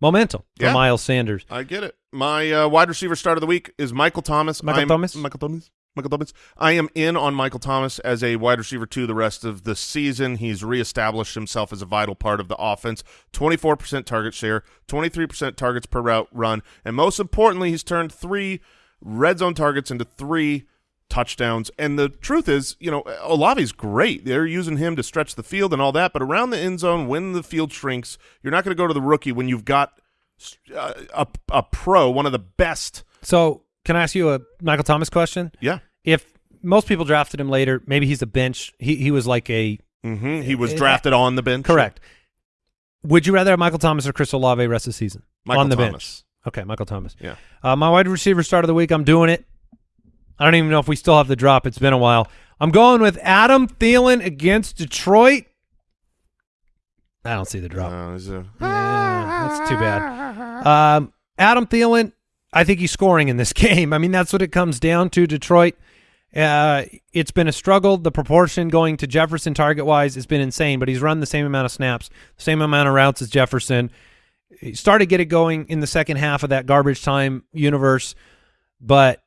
momentum for Yeah. Miles Sanders. I get it. My uh, wide receiver start of the week is Michael Thomas. Michael I'm- Thomas? Michael Thomas. Michael Thomas. I am in on Michael Thomas as a wide receiver two the rest of the season. He's reestablished himself as a vital part of the offense. 24% target share, 23% targets per route run, and most importantly, he's turned three red zone targets into three touchdowns. And the truth is, you know, Olave's great. They're using him to stretch the field and all that, but around the end zone, when the field shrinks, you're not going to go to the rookie when you've got uh, a, a pro, one of the best. So, can I ask you a Michael Thomas question? Yeah. If most people drafted him later, maybe he's a bench. He he was like a hmm He was Uh, drafted on the bench. correct. Would you rather have Michael Thomas or Chris Olave rest of the season Michael on the Thomas. bench? Okay, Michael Thomas. Yeah. Uh, my wide receiver start of the week. I'm doing it. I don't even know if we still have the drop. It's been a while. I'm going with Adam Thielen against Detroit. I don't see the drop. Is it- Yeah, that's too bad. Um, Adam Thielen, I think he's scoring in this game. I mean, that's what it comes down to. Detroit. Uh, it's been a struggle. The proportion going to Jefferson target wise has been insane, but he's run the same amount of snaps, same amount of routes as Jefferson. He started to get it going in the second half of that garbage time universe, but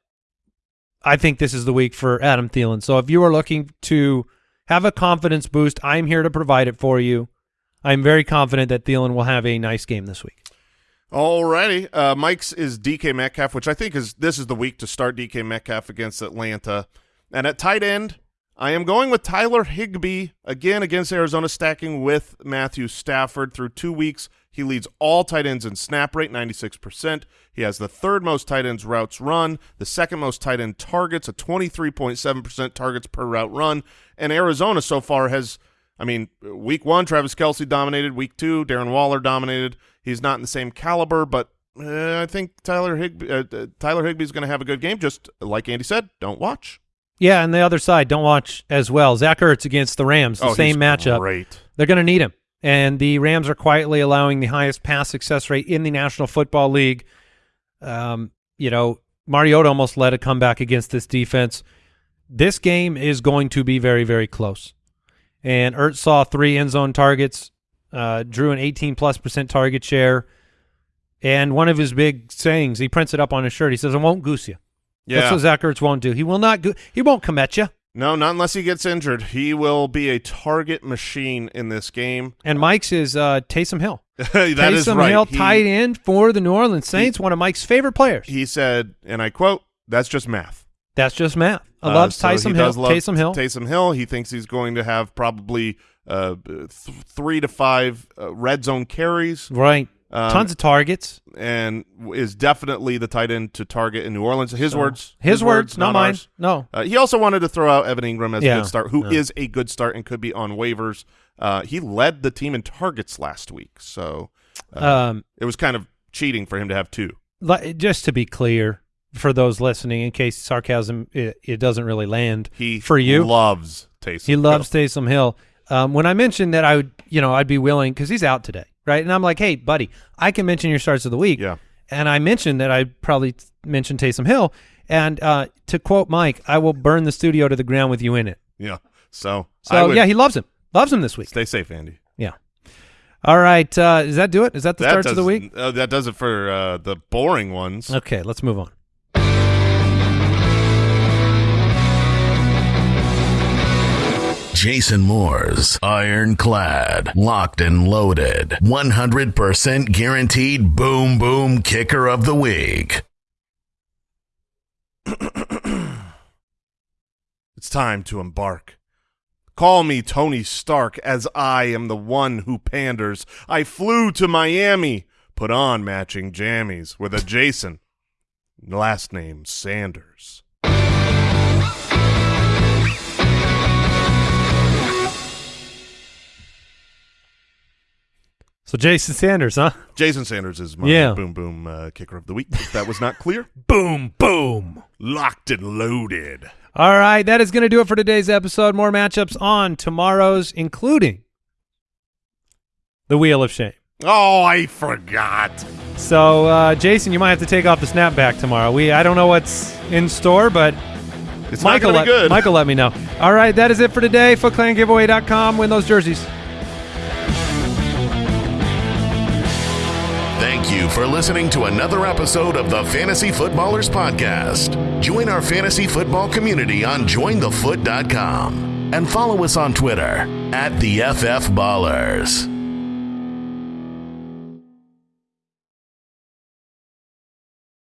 I think this is the week for Adam Thielen. So if you are looking to have a confidence boost, I'm here to provide it for you. I'm very confident that Thielen will have a nice game this week. Alrighty. Uh, Mike's is DK Metcalf, which I think is this is the week to start DK Metcalf against Atlanta. And at tight end, I am going with Tyler Higbee again against Arizona, stacking with Matthew Stafford through two weeks. He leads all tight ends in snap rate, 96%. He has the third most tight ends routes run, the second most tight end targets, a 23.7% targets per route run. And Arizona so far has, I mean, week one, Travis Kelce dominated. Week two, Darren Waller dominated. He's not in the same caliber, but uh, I think Tyler Higbee, uh, uh, Tyler Higbee's going to have a good game. Just like Andy said, don't watch. Yeah, and the other side, don't watch as well. Zach Ertz against the Rams, the oh, same matchup. Great. They're going to need him. And the Rams are quietly allowing the highest pass success rate in the National Football League. Um, you know, Mariota almost led a comeback against this defense. This game is going to be very, very close. And Ertz saw three end zone targets, uh, drew an 18 plus percent target share. And one of his big sayings, he prints it up on his shirt. He says, "I won't goose you." Yeah. That's what Zach Ertz won't do. He will not. Go- he won't come at you. No, not unless he gets injured. He will be a target machine in this game. And Mike's is uh, Taysom Hill. that is Taysom right. Hill, He- tight end for the New Orleans Saints, one of Mike's favorite players. He said, and I quote, "That's just math." That's just math. I Uh, loves so Taysom he Hill. does love Taysom Hill. Taysom Hill. He thinks he's going to have probably uh, th- three to five uh, red zone carries, right. Um, Tons of targets. and is definitely the tight end to target in New Orleans. His So- words. His, words, not mine. ours. No. Uh, he also wanted to throw out Evan Engram as a good start, who is yeah. a good start and could be on waivers. Uh, he led the team in targets last week, so uh, Um, it was kind of cheating for him to have two. just to be clear for those listening, in case sarcasm it, it doesn't really land He for you. loves Taysom. He loves Taysom Hill. Um, when I mentioned that I would, you know, I'd be willing because he's out today, right? And I'm like, hey, buddy, I can mention your starts of the week. Yeah. And I mentioned that I'd probably mentioned Taysom Hill. And uh, to quote Mike, I will burn the studio to the ground with you in it. Yeah. So, So yeah, he loves him. Loves him this week. stay safe, Andy. Yeah. All right. Uh, does that do it? Is that the That starts of the week? Uh, that does it for uh, the boring ones. Okay, let's move on. Jason Moore's Ironclad, Locked and Loaded, 100% guaranteed boom boom kicker of the week. It's time to embark. Call me Tony Stark, as I am the one who panders. I flew to Miami, put on matching jammies with a Jason, last name Sanders. So Jason Sanders, huh? Jason Sanders is my Yeah. boom boom uh, kicker of the week. If that was not clear, Boom, boom. locked and loaded. All right, that is going to do it for today's episode. More matchups on tomorrow's, including the Wheel of Shame. Oh, I forgot. So, uh, Jason, you might have to take off the snapback tomorrow. We I don't know what's in store, but It's Michael not let, good. Michael let me know. All right, that is it for today. FootClanGiveaway.com. Win those jerseys. Thank you for listening to another episode of the Fantasy Footballers Podcast. Join our fantasy football community on jointhefoot.com and follow us on Twitter at the FF Ballers.